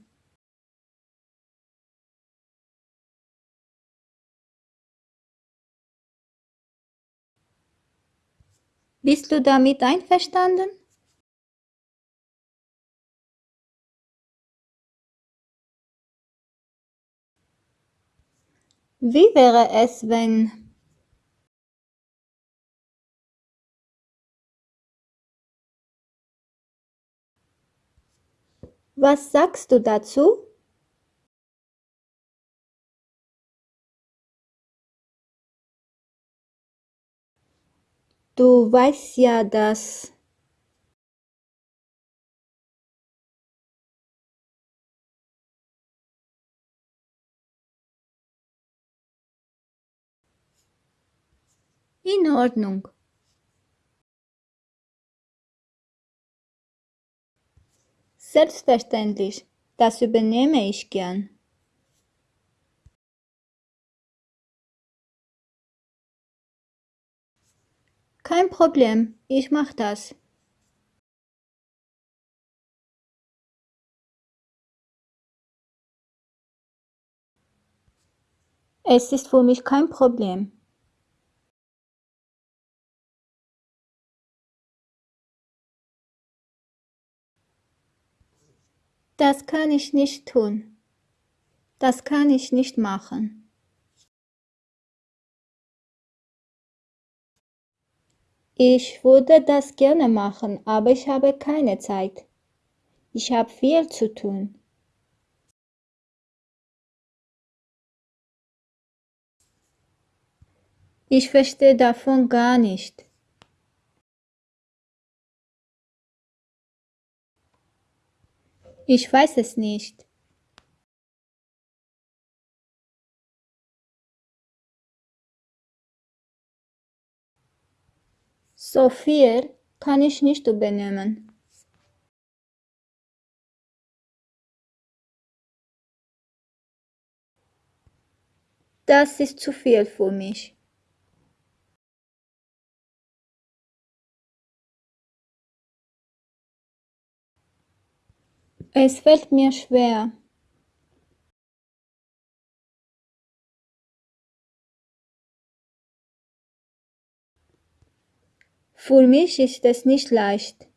Bist du damit einverstanden? Wie wäre es, wenn Was sagst du dazu? Du weißt ja, dass In Ordnung. Selbstverständlich, das übernehme ich gern. Kein Problem, ich mach das. Es ist für mich kein Problem. Das kann ich nicht tun. Das kann ich nicht machen. Ich würde das gerne machen, aber ich habe keine Zeit. Ich habe viel zu tun. Ich verstehe davon gar nicht. Ich weiß es nicht. So viel kann ich nicht übernehmen. Das ist zu viel für mich. Es fällt mir schwer. Für mich ist es nicht leicht.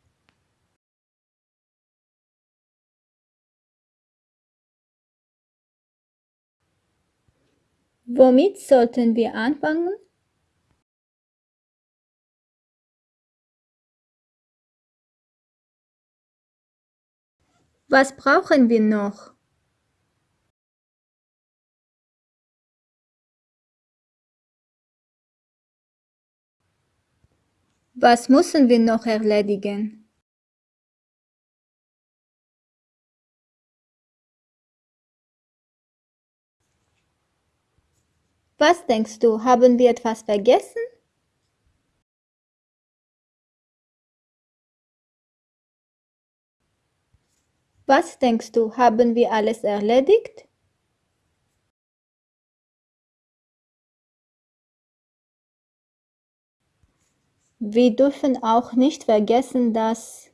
Womit sollten wir anfangen? Was brauchen wir noch? Was müssen wir noch erledigen? Was denkst du, haben wir etwas vergessen? Was denkst du, haben wir alles erledigt? Wir dürfen auch nicht vergessen, dass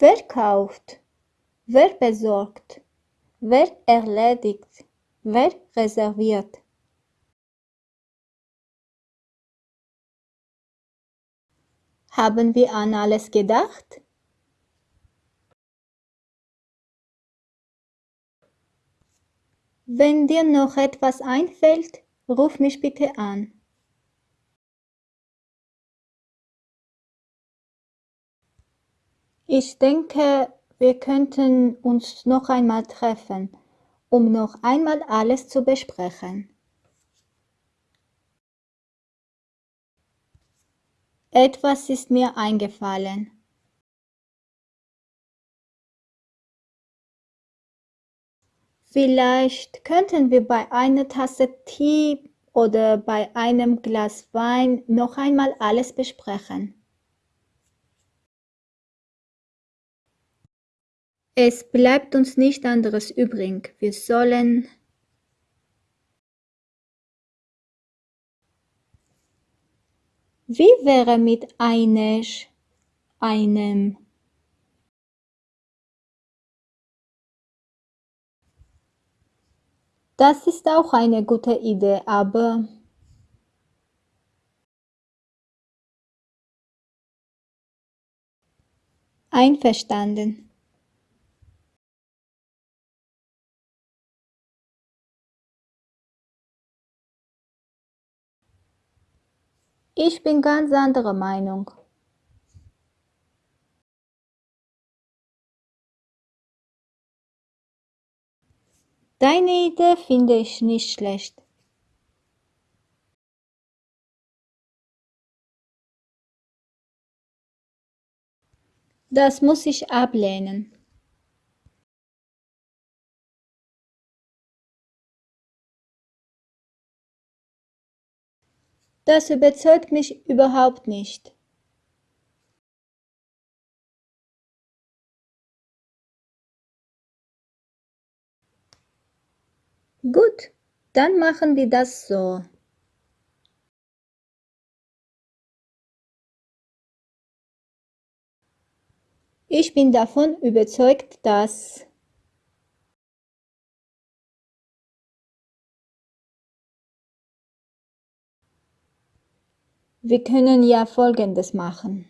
Wer kauft? Wer besorgt? Wer erledigt? Wer reserviert? Haben wir an alles gedacht? Wenn dir noch etwas einfällt, ruf mich bitte an. Ich denke, wir könnten uns noch einmal treffen, um noch einmal alles zu besprechen. Etwas ist mir eingefallen. Vielleicht könnten wir bei einer Tasse Tee oder bei einem Glas Wein noch einmal alles besprechen. Es bleibt uns nicht anderes übrig. Wir sollen Wie wäre mit eines, einem Das ist auch eine gute Idee, aber Einverstanden. Ich bin ganz anderer Meinung. Deine Idee finde ich nicht schlecht. Das muss ich ablehnen. Das überzeugt mich überhaupt nicht. Gut, dann machen wir das so. Ich bin davon überzeugt, dass wir können ja Folgendes machen.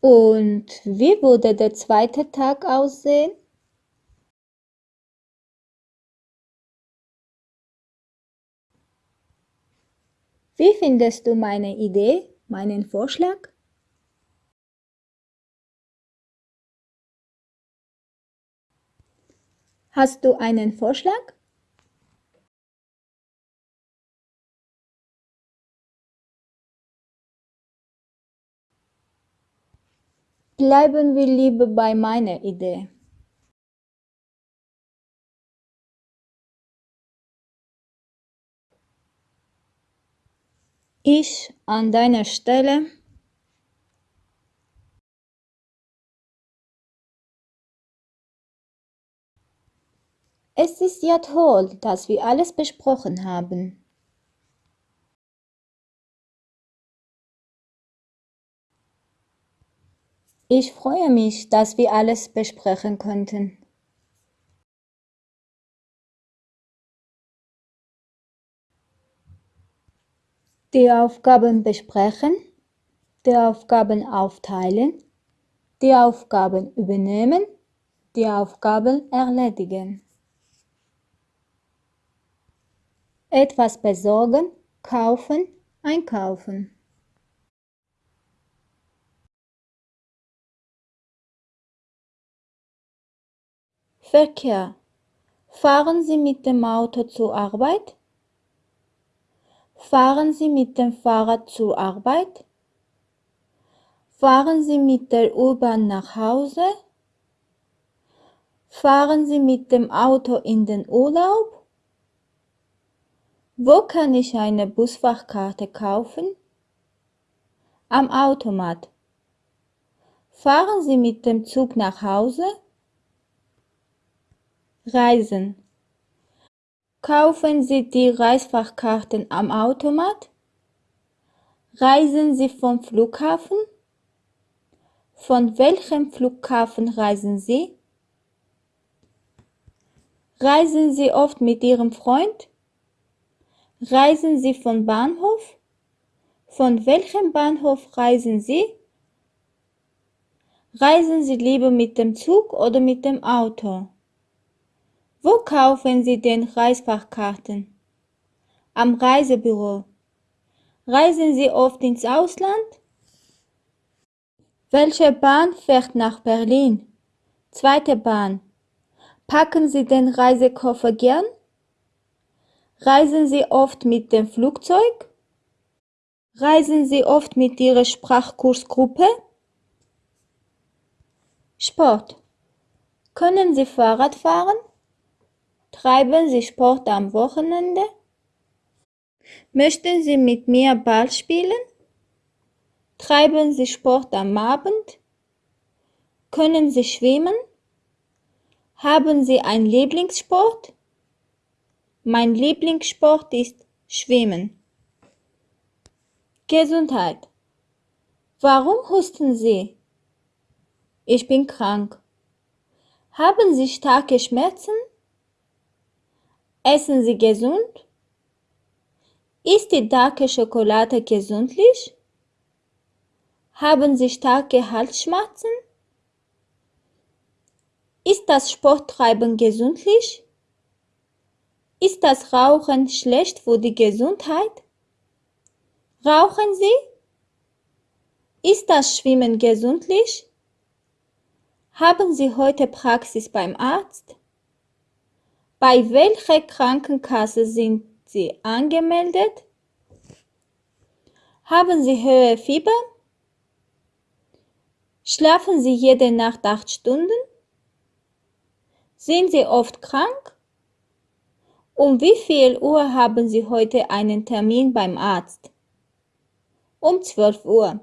Und wie würde der zweite Tag aussehen? Wie findest du meine Idee, meinen Vorschlag? Hast du einen Vorschlag? Bleiben wir lieber bei meiner Idee. Ich an deiner Stelle Es ist ja toll, dass wir alles besprochen haben. Ich freue mich, dass wir alles besprechen konnten. Die Aufgaben besprechen, die Aufgaben aufteilen, die Aufgaben übernehmen, die Aufgaben erledigen. Etwas besorgen, kaufen, einkaufen. Verkehr. Fahren Sie mit dem Auto zur Arbeit? Fahren Sie mit dem Fahrrad zur Arbeit? Fahren Sie mit der U-Bahn nach Hause? Fahren Sie mit dem Auto in den Urlaub? Wo kann ich eine Busfachkarte kaufen? Am Automat. Fahren Sie mit dem Zug nach Hause? Reisen. Kaufen Sie die Reisfachkarten am Automat? Reisen Sie vom Flughafen? Von welchem Flughafen reisen Sie? Reisen Sie oft mit Ihrem Freund? Reisen Sie von Bahnhof? Von welchem Bahnhof reisen Sie? Reisen Sie lieber mit dem Zug oder mit dem Auto? Wo kaufen Sie denn Reisfachkarten? Am Reisebüro. Reisen Sie oft ins Ausland? Welche Bahn fährt nach Berlin? Zweite Bahn. Packen Sie den Reisekoffer gern? Reisen Sie oft mit dem Flugzeug? Reisen Sie oft mit Ihrer Sprachkursgruppe? Sport. Können Sie Fahrrad fahren? Treiben Sie Sport am Wochenende? Möchten Sie mit mir Ball spielen? Treiben Sie Sport am Abend? Können Sie schwimmen? Haben Sie einen Lieblingssport? Mein Lieblingssport ist Schwimmen. Gesundheit. Warum husten Sie? Ich bin krank. Haben Sie starke Schmerzen? Essen Sie gesund? Ist die darke Schokolade gesundlich? Haben Sie starke Halsschmerzen? Ist das Sporttreiben gesundlich? Ist das Rauchen schlecht für die Gesundheit? Rauchen Sie? Ist das Schwimmen gesundlich? Haben Sie heute Praxis beim Arzt? Bei welcher Krankenkasse sind Sie angemeldet? Haben Sie hohe Fieber? Schlafen Sie jede Nacht acht Stunden? Sind Sie oft krank? Um wie viel Uhr haben Sie heute einen Termin beim Arzt? Um 12 Uhr.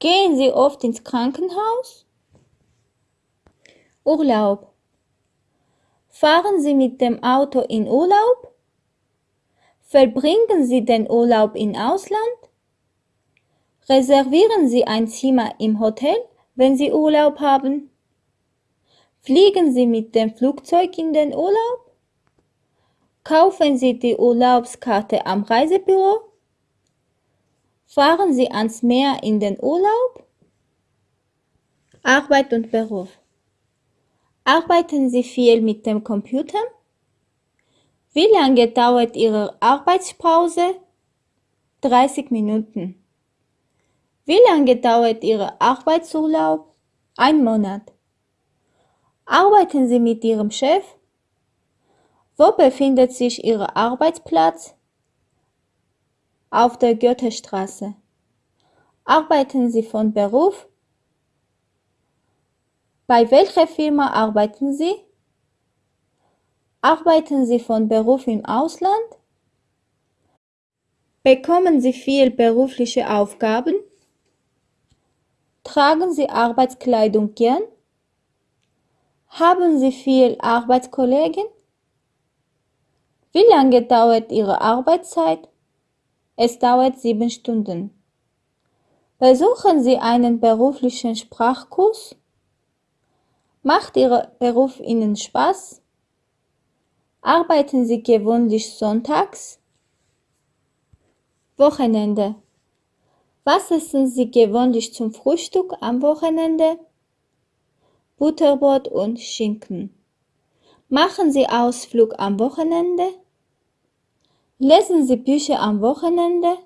Gehen Sie oft ins Krankenhaus? Urlaub. Fahren Sie mit dem Auto in Urlaub? Verbringen Sie den Urlaub im Ausland? Reservieren Sie ein Zimmer im Hotel, wenn Sie Urlaub haben? Fliegen Sie mit dem Flugzeug in den Urlaub? Kaufen Sie die Urlaubskarte am Reisebüro? Fahren Sie ans Meer in den Urlaub? Arbeit und Beruf. Arbeiten Sie viel mit dem Computer? Wie lange dauert Ihre Arbeitspause? 30 Minuten. Wie lange dauert Ihre Arbeitsurlaub? Ein Monat. Arbeiten Sie mit Ihrem Chef? Wo befindet sich Ihr Arbeitsplatz? Auf der Goethestraße. Arbeiten Sie von Beruf? Bei welcher Firma arbeiten Sie? Arbeiten Sie von Beruf im Ausland? Bekommen Sie viel berufliche Aufgaben? Tragen Sie Arbeitskleidung gern? Haben Sie viel Arbeitskollegen? Wie lange dauert Ihre Arbeitszeit? Es dauert sieben Stunden. Besuchen Sie einen beruflichen Sprachkurs? Macht Ihr Beruf Ihnen Spaß? Arbeiten Sie gewöhnlich sonntags? Wochenende. Was essen Sie gewöhnlich zum Frühstück am Wochenende? Butterbrot und Schinken. Machen Sie Ausflug am Wochenende? Lesen Sie Bücher am Wochenende?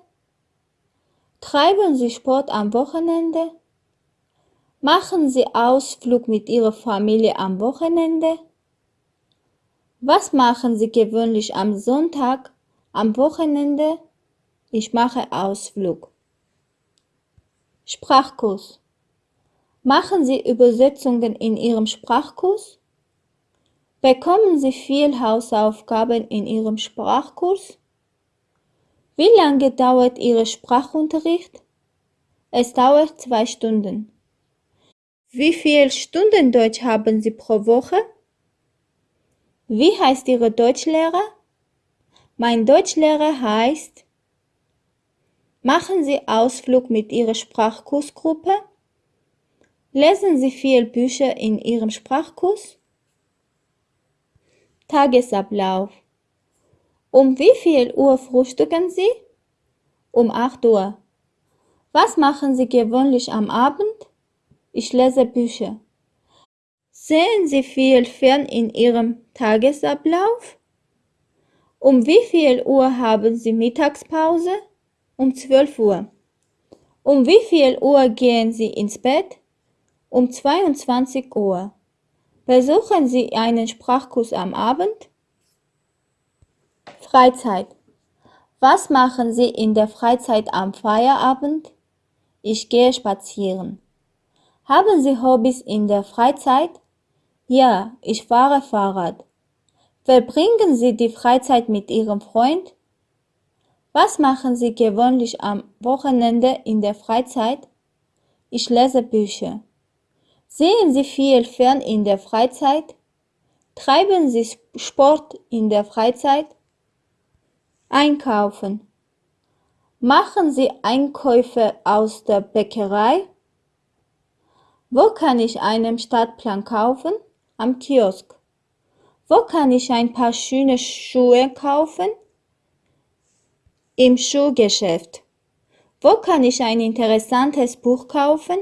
Treiben Sie Sport am Wochenende? Machen Sie Ausflug mit Ihrer Familie am Wochenende? Was machen Sie gewöhnlich am Sonntag, am Wochenende? Ich mache Ausflug. Sprachkurs. Machen Sie Übersetzungen in Ihrem Sprachkurs? Bekommen Sie viel Hausaufgaben in Ihrem Sprachkurs? Wie lange dauert Ihr Sprachunterricht? Es dauert zwei Stunden. Wie viel Stunden Deutsch haben Sie pro Woche? Wie heißt Ihre Deutschlehrer? Mein Deutschlehrer heißt. Machen Sie Ausflug mit Ihrer Sprachkursgruppe? Lesen Sie viel Bücher in Ihrem Sprachkurs? Tagesablauf um wie viel Uhr frühstücken Sie? Um 8 Uhr. Was machen Sie gewöhnlich am Abend? Ich lese Bücher. Sehen Sie viel fern in Ihrem Tagesablauf? Um wie viel Uhr haben Sie Mittagspause? Um 12 Uhr. Um wie viel Uhr gehen Sie ins Bett? Um 22 Uhr. Besuchen Sie einen Sprachkurs am Abend? Freizeit. Was machen Sie in der Freizeit am Feierabend? Ich gehe spazieren. Haben Sie Hobbys in der Freizeit? Ja, ich fahre Fahrrad. Verbringen Sie die Freizeit mit Ihrem Freund? Was machen Sie gewöhnlich am Wochenende in der Freizeit? Ich lese Bücher. Sehen Sie viel fern in der Freizeit? Treiben Sie Sport in der Freizeit? Einkaufen. Machen Sie Einkäufe aus der Bäckerei? Wo kann ich einen Stadtplan kaufen? Am Kiosk. Wo kann ich ein paar schöne Schuhe kaufen? Im Schuhgeschäft. Wo kann ich ein interessantes Buch kaufen?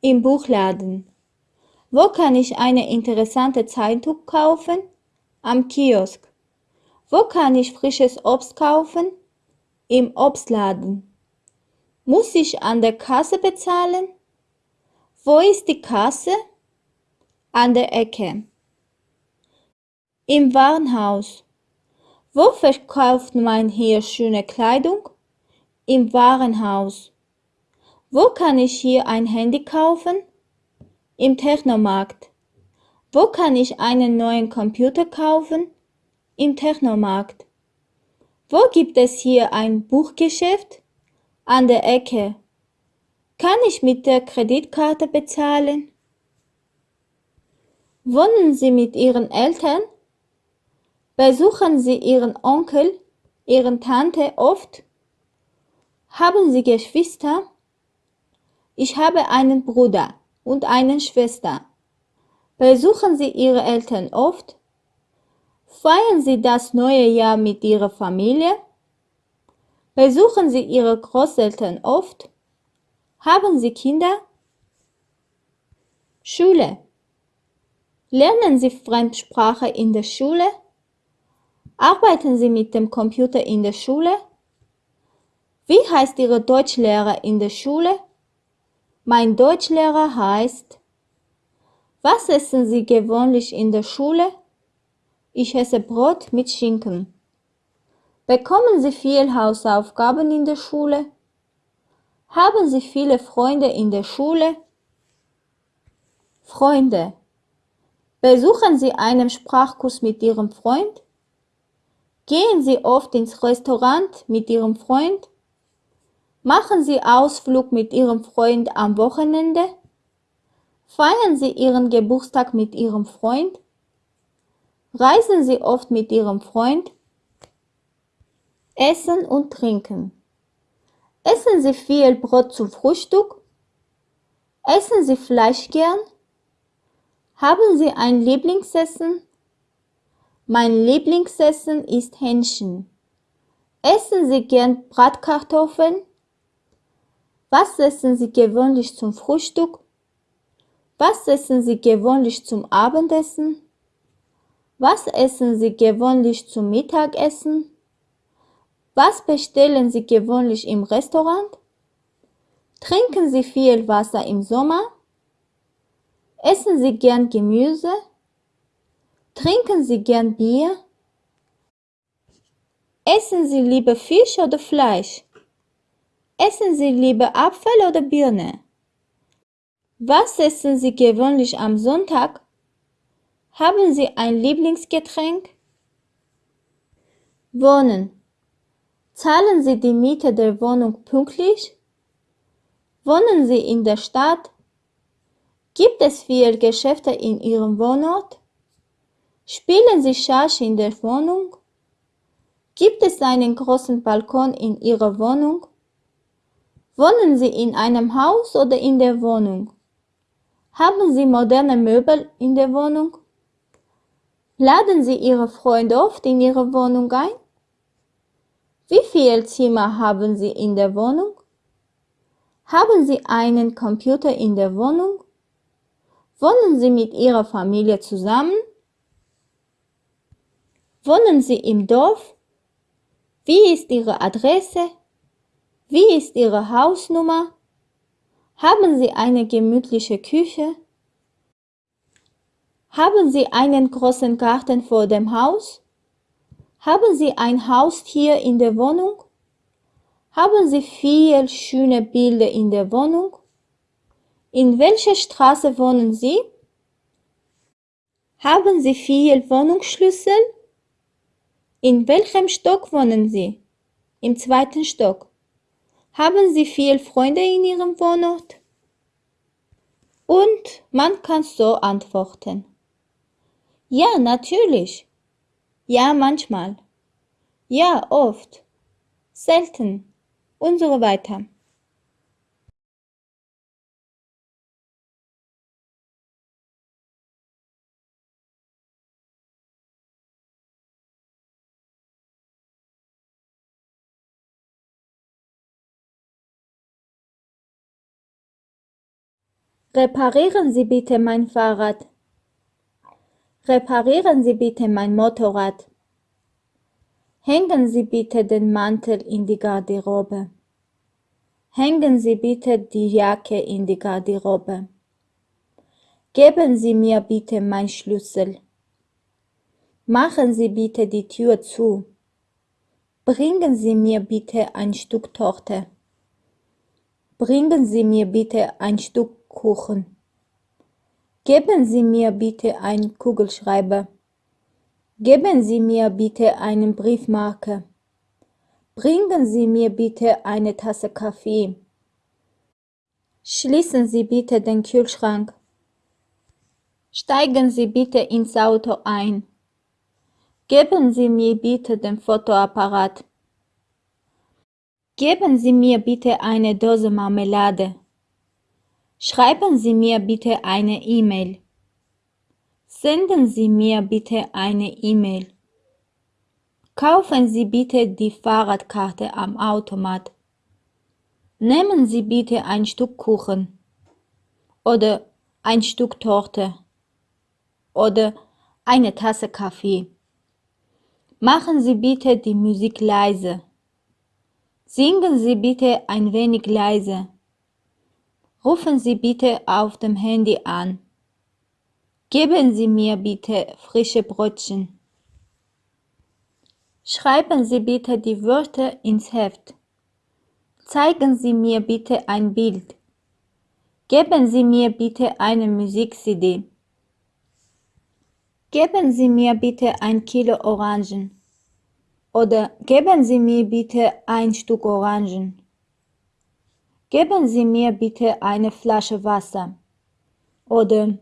Im Buchladen. Wo kann ich eine interessante Zeitung kaufen? Am Kiosk. Wo kann ich frisches Obst kaufen? Im Obstladen. Muss ich an der Kasse bezahlen? Wo ist die Kasse? An der Ecke. Im Warenhaus. Wo verkauft man hier schöne Kleidung? Im Warenhaus. Wo kann ich hier ein Handy kaufen? Im Technomarkt. Wo kann ich einen neuen Computer kaufen? Im Technomarkt. Wo gibt es hier ein Buchgeschäft? An der Ecke. Kann ich mit der Kreditkarte bezahlen? Wohnen Sie mit Ihren Eltern? Besuchen Sie Ihren Onkel, Ihren Tante oft? Haben Sie Geschwister? Ich habe einen Bruder und eine Schwester. Besuchen Sie Ihre Eltern oft? Feiern Sie das neue Jahr mit Ihrer Familie? Besuchen Sie Ihre Großeltern oft? Haben Sie Kinder? Schule. Lernen Sie Fremdsprache in der Schule? Arbeiten Sie mit dem Computer in der Schule? Wie heißt Ihre Deutschlehrer in der Schule? Mein Deutschlehrer heißt. Was essen Sie gewöhnlich in der Schule? Ich esse Brot mit Schinken. Bekommen Sie viel Hausaufgaben in der Schule? Haben Sie viele Freunde in der Schule? Freunde. Besuchen Sie einen Sprachkurs mit Ihrem Freund? Gehen Sie oft ins Restaurant mit Ihrem Freund? Machen Sie Ausflug mit Ihrem Freund am Wochenende? Feiern Sie Ihren Geburtstag mit Ihrem Freund? Reisen Sie oft mit Ihrem Freund? Essen und Trinken. Essen Sie viel Brot zum Frühstück? Essen Sie Fleisch gern? Haben Sie ein Lieblingsessen? Mein Lieblingsessen ist Hähnchen. Essen Sie gern Bratkartoffeln? Was essen Sie gewöhnlich zum Frühstück? Was essen Sie gewöhnlich zum Abendessen? Was essen Sie gewöhnlich zum Mittagessen? Was bestellen Sie gewöhnlich im Restaurant? Trinken Sie viel Wasser im Sommer? Essen Sie gern Gemüse? Trinken Sie gern Bier? Essen Sie lieber Fisch oder Fleisch? Essen Sie lieber Apfel oder Birne? Was essen Sie gewöhnlich am Sonntag? Haben Sie ein Lieblingsgetränk? Wohnen. Zahlen Sie die Miete der Wohnung pünktlich? Wohnen Sie in der Stadt? Gibt es viele Geschäfte in Ihrem Wohnort? Spielen Sie Schach in der Wohnung? Gibt es einen großen Balkon in Ihrer Wohnung? Wohnen Sie in einem Haus oder in der Wohnung? Haben Sie moderne Möbel in der Wohnung? Laden Sie Ihre Freunde oft in Ihre Wohnung ein? Wie viele Zimmer haben Sie in der Wohnung? Haben Sie einen Computer in der Wohnung? Wohnen Sie mit Ihrer Familie zusammen? Wohnen Sie im Dorf? Wie ist Ihre Adresse? Wie ist Ihre Hausnummer? Haben Sie eine gemütliche Küche? Haben Sie einen großen Garten vor dem Haus? Haben Sie ein Haustier in der Wohnung? Haben Sie viel schöne Bilder in der Wohnung? In welcher Straße wohnen Sie? Haben Sie viel Wohnungsschlüssel? In welchem Stock wohnen Sie? Im zweiten Stock. Haben Sie viel Freunde in Ihrem Wohnort? Und man kann so antworten. Ja, natürlich. Ja, manchmal. Ja, oft. Selten. Und so weiter. Reparieren Sie bitte mein Fahrrad. Reparieren Sie bitte mein Motorrad. Hängen Sie bitte den Mantel in die Garderobe. Hängen Sie bitte die Jacke in die Garderobe. Geben Sie mir bitte mein Schlüssel. Machen Sie bitte die Tür zu. Bringen Sie mir bitte ein Stück Torte. Bringen Sie mir bitte ein Stück Kuchen. Geben Sie mir bitte einen Kugelschreiber. Geben Sie mir bitte einen Briefmarke. Bringen Sie mir bitte eine Tasse Kaffee. Schließen Sie bitte den Kühlschrank. Steigen Sie bitte ins Auto ein. Geben Sie mir bitte den Fotoapparat. Geben Sie mir bitte eine Dose Marmelade. Schreiben Sie mir bitte eine E-Mail. Senden Sie mir bitte eine E-Mail. Kaufen Sie bitte die Fahrradkarte am Automat. Nehmen Sie bitte ein Stück Kuchen oder ein Stück Torte oder eine Tasse Kaffee. Machen Sie bitte die Musik leise. Singen Sie bitte ein wenig leise. Rufen Sie bitte auf dem Handy an. Geben Sie mir bitte frische Brötchen. Schreiben Sie bitte die Wörter ins Heft. Zeigen Sie mir bitte ein Bild. Geben Sie mir bitte eine Musik-CD. Geben Sie mir bitte ein Kilo Orangen. Oder geben Sie mir bitte ein Stück Orangen. Geben Sie mir bitte eine Flasche Wasser oder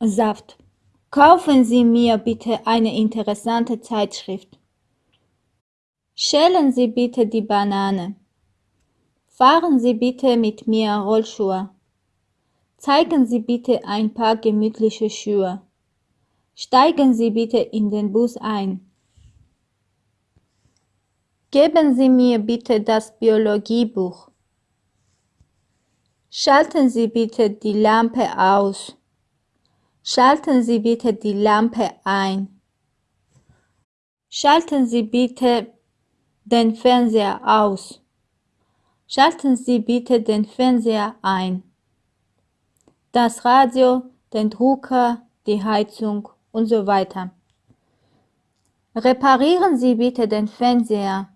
Saft. Kaufen Sie mir bitte eine interessante Zeitschrift. Schälen Sie bitte die Banane. Fahren Sie bitte mit mir Rollschuhe. Zeigen Sie bitte ein paar gemütliche Schuhe. Steigen Sie bitte in den Bus ein. Geben Sie mir bitte das Biologiebuch. Schalten Sie bitte die Lampe aus. Schalten Sie bitte die Lampe ein. Schalten Sie bitte den Fernseher aus. Schalten Sie bitte den Fernseher ein. Das Radio, den Drucker, die Heizung und so weiter. Reparieren Sie bitte den Fernseher,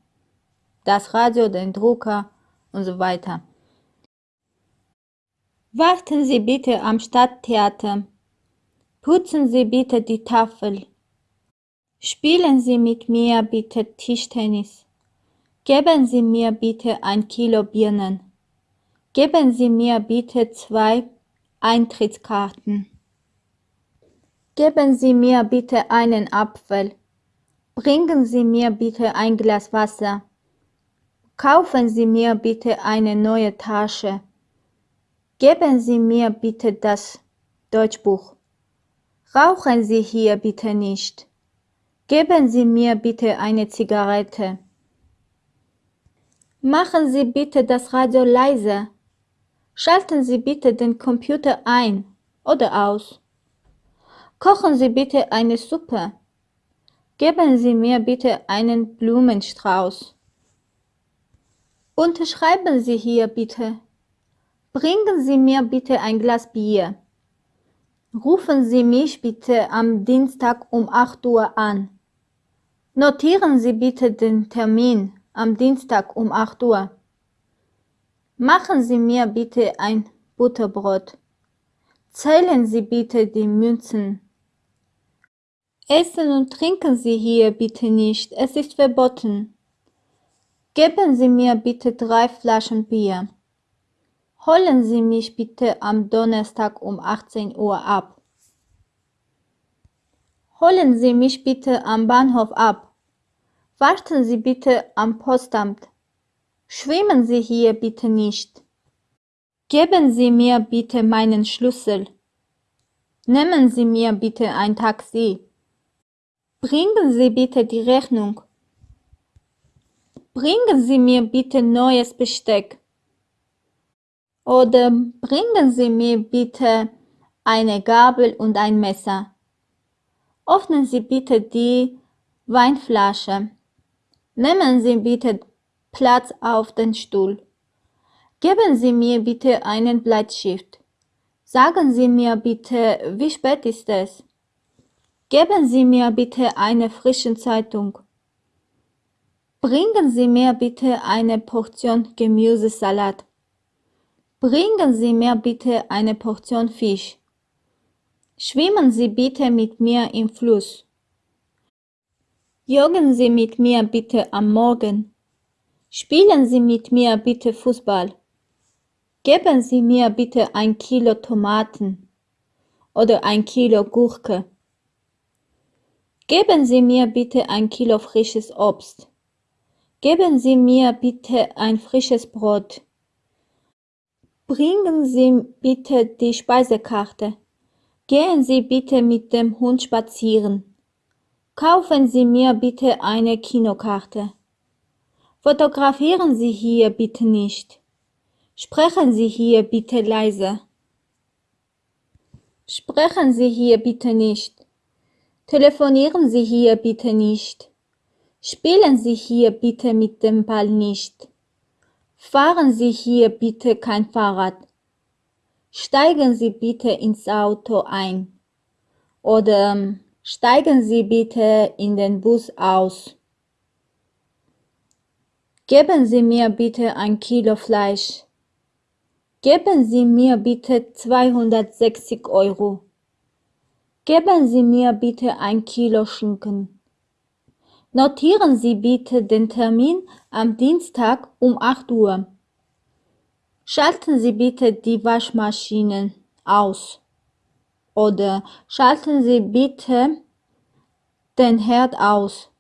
das Radio, den Drucker und so weiter. Warten Sie bitte am Stadttheater. Putzen Sie bitte die Tafel. Spielen Sie mit mir bitte Tischtennis. Geben Sie mir bitte ein Kilo Birnen. Geben Sie mir bitte zwei Eintrittskarten. Geben Sie mir bitte einen Apfel. Bringen Sie mir bitte ein Glas Wasser. Kaufen Sie mir bitte eine neue Tasche. Geben Sie mir bitte das Deutschbuch. Rauchen Sie hier bitte nicht. Geben Sie mir bitte eine Zigarette. Machen Sie bitte das Radio leise. Schalten Sie bitte den Computer ein oder aus. Kochen Sie bitte eine Suppe. Geben Sie mir bitte einen Blumenstrauß. Unterschreiben Sie hier bitte. Bringen Sie mir bitte ein Glas Bier. Rufen Sie mich bitte am Dienstag um 8 Uhr an. Notieren Sie bitte den Termin am Dienstag um 8 Uhr. Machen Sie mir bitte ein Butterbrot. Zählen Sie bitte die Münzen. Essen und trinken Sie hier bitte nicht, es ist verboten. Geben Sie mir bitte drei Flaschen Bier. Holen Sie mich bitte am Donnerstag um 18 Uhr ab. Holen Sie mich bitte am Bahnhof ab. Warten Sie bitte am Postamt. Schwimmen Sie hier bitte nicht. Geben Sie mir bitte meinen Schlüssel. Nehmen Sie mir bitte ein Taxi. Bringen Sie bitte die Rechnung. Bringen Sie mir bitte neues Besteck. Oder bringen Sie mir bitte eine Gabel und ein Messer. Öffnen Sie bitte die Weinflasche. Nehmen Sie bitte Platz auf den Stuhl. Geben Sie mir bitte einen Bleistift. Sagen Sie mir bitte, wie spät ist es? Geben Sie mir bitte eine frische Zeitung. Bringen Sie mir bitte eine Portion Gemüsesalat. Bringen Sie mir bitte eine Portion Fisch. Schwimmen Sie bitte mit mir im Fluss. Joggen Sie mit mir bitte am Morgen. Spielen Sie mit mir bitte Fußball. Geben Sie mir bitte ein Kilo Tomaten oder ein Kilo Gurke. Geben Sie mir bitte ein Kilo frisches Obst. Geben Sie mir bitte ein frisches Brot. Bringen Sie bitte die Speisekarte. Gehen Sie bitte mit dem Hund spazieren. Kaufen Sie mir bitte eine Kinokarte. Fotografieren Sie hier bitte nicht. Sprechen Sie hier bitte leise. Sprechen Sie hier bitte nicht. Telefonieren Sie hier bitte nicht. Spielen Sie hier bitte mit dem Ball nicht. Fahren Sie hier bitte kein Fahrrad. Steigen Sie bitte ins Auto ein. Oder ähm, steigen Sie bitte in den Bus aus. Geben Sie mir bitte ein Kilo Fleisch. Geben Sie mir bitte 260 Euro. Geben Sie mir bitte ein Kilo Schinken. Notieren Sie bitte den Termin am Dienstag um 8 Uhr. Schalten Sie bitte die Waschmaschinen aus. Oder schalten Sie bitte den Herd aus.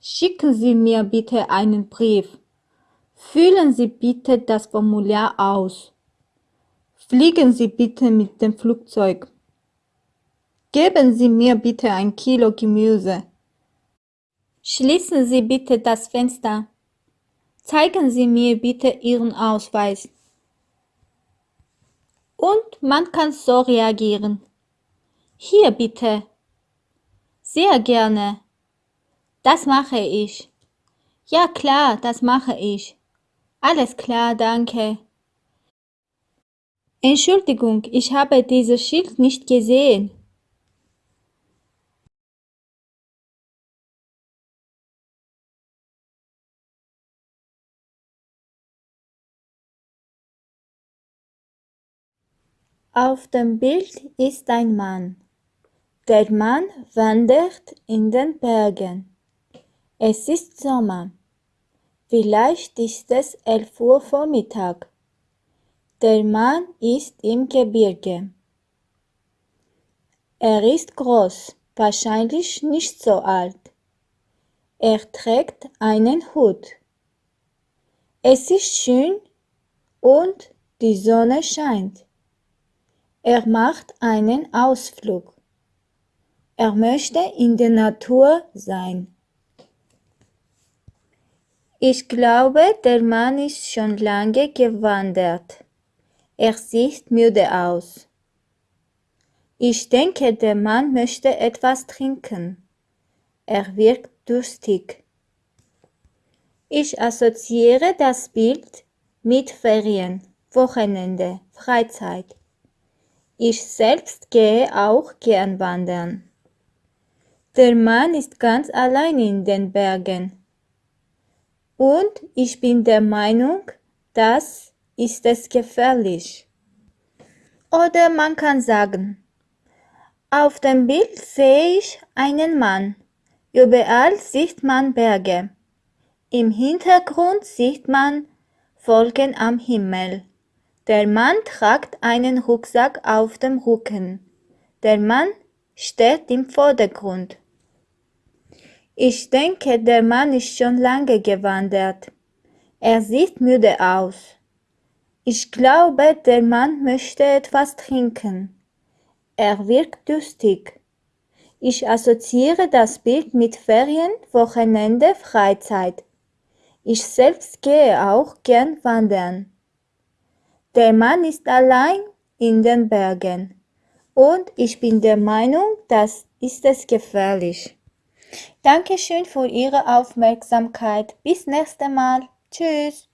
Schicken Sie mir bitte einen Brief. Füllen Sie bitte das Formular aus. Fliegen Sie bitte mit dem Flugzeug. Geben Sie mir bitte ein Kilo Gemüse. Schließen Sie bitte das Fenster. Zeigen Sie mir bitte Ihren Ausweis. Und man kann so reagieren. Hier bitte. Sehr gerne. Das mache ich. Ja klar, das mache ich. Alles klar, danke. Entschuldigung, ich habe dieses Schild nicht gesehen. Auf dem Bild ist ein Mann. Der Mann wandert in den Bergen. Es ist Sommer. Vielleicht ist es elf Uhr Vormittag. Der Mann ist im Gebirge. Er ist groß, wahrscheinlich nicht so alt. Er trägt einen Hut. Es ist schön und die Sonne scheint. Er macht einen Ausflug. Er möchte in der Natur sein. Ich glaube, der Mann ist schon lange gewandert. Er sieht müde aus. Ich denke, der Mann möchte etwas trinken. Er wirkt durstig. Ich assoziiere das Bild mit Ferien, Wochenende, Freizeit. Ich selbst gehe auch gern wandern. Der Mann ist ganz allein in den Bergen. Und ich bin der Meinung, das ist es gefährlich. Oder man kann sagen, auf dem Bild sehe ich einen Mann. Überall sieht man Berge. Im Hintergrund sieht man Wolken am Himmel. Der Mann tragt einen Rucksack auf dem Rücken. Der Mann steht im Vordergrund. Ich denke, der Mann ist schon lange gewandert. Er sieht müde aus. Ich glaube, der Mann möchte etwas trinken. Er wirkt durstig. Ich assoziiere das Bild mit Ferien, Wochenende, Freizeit. Ich selbst gehe auch gern wandern. Der Mann ist allein in den Bergen. Und ich bin der Meinung, das ist es gefährlich. Dankeschön für Ihre Aufmerksamkeit. Bis nächstes Mal. Tschüss.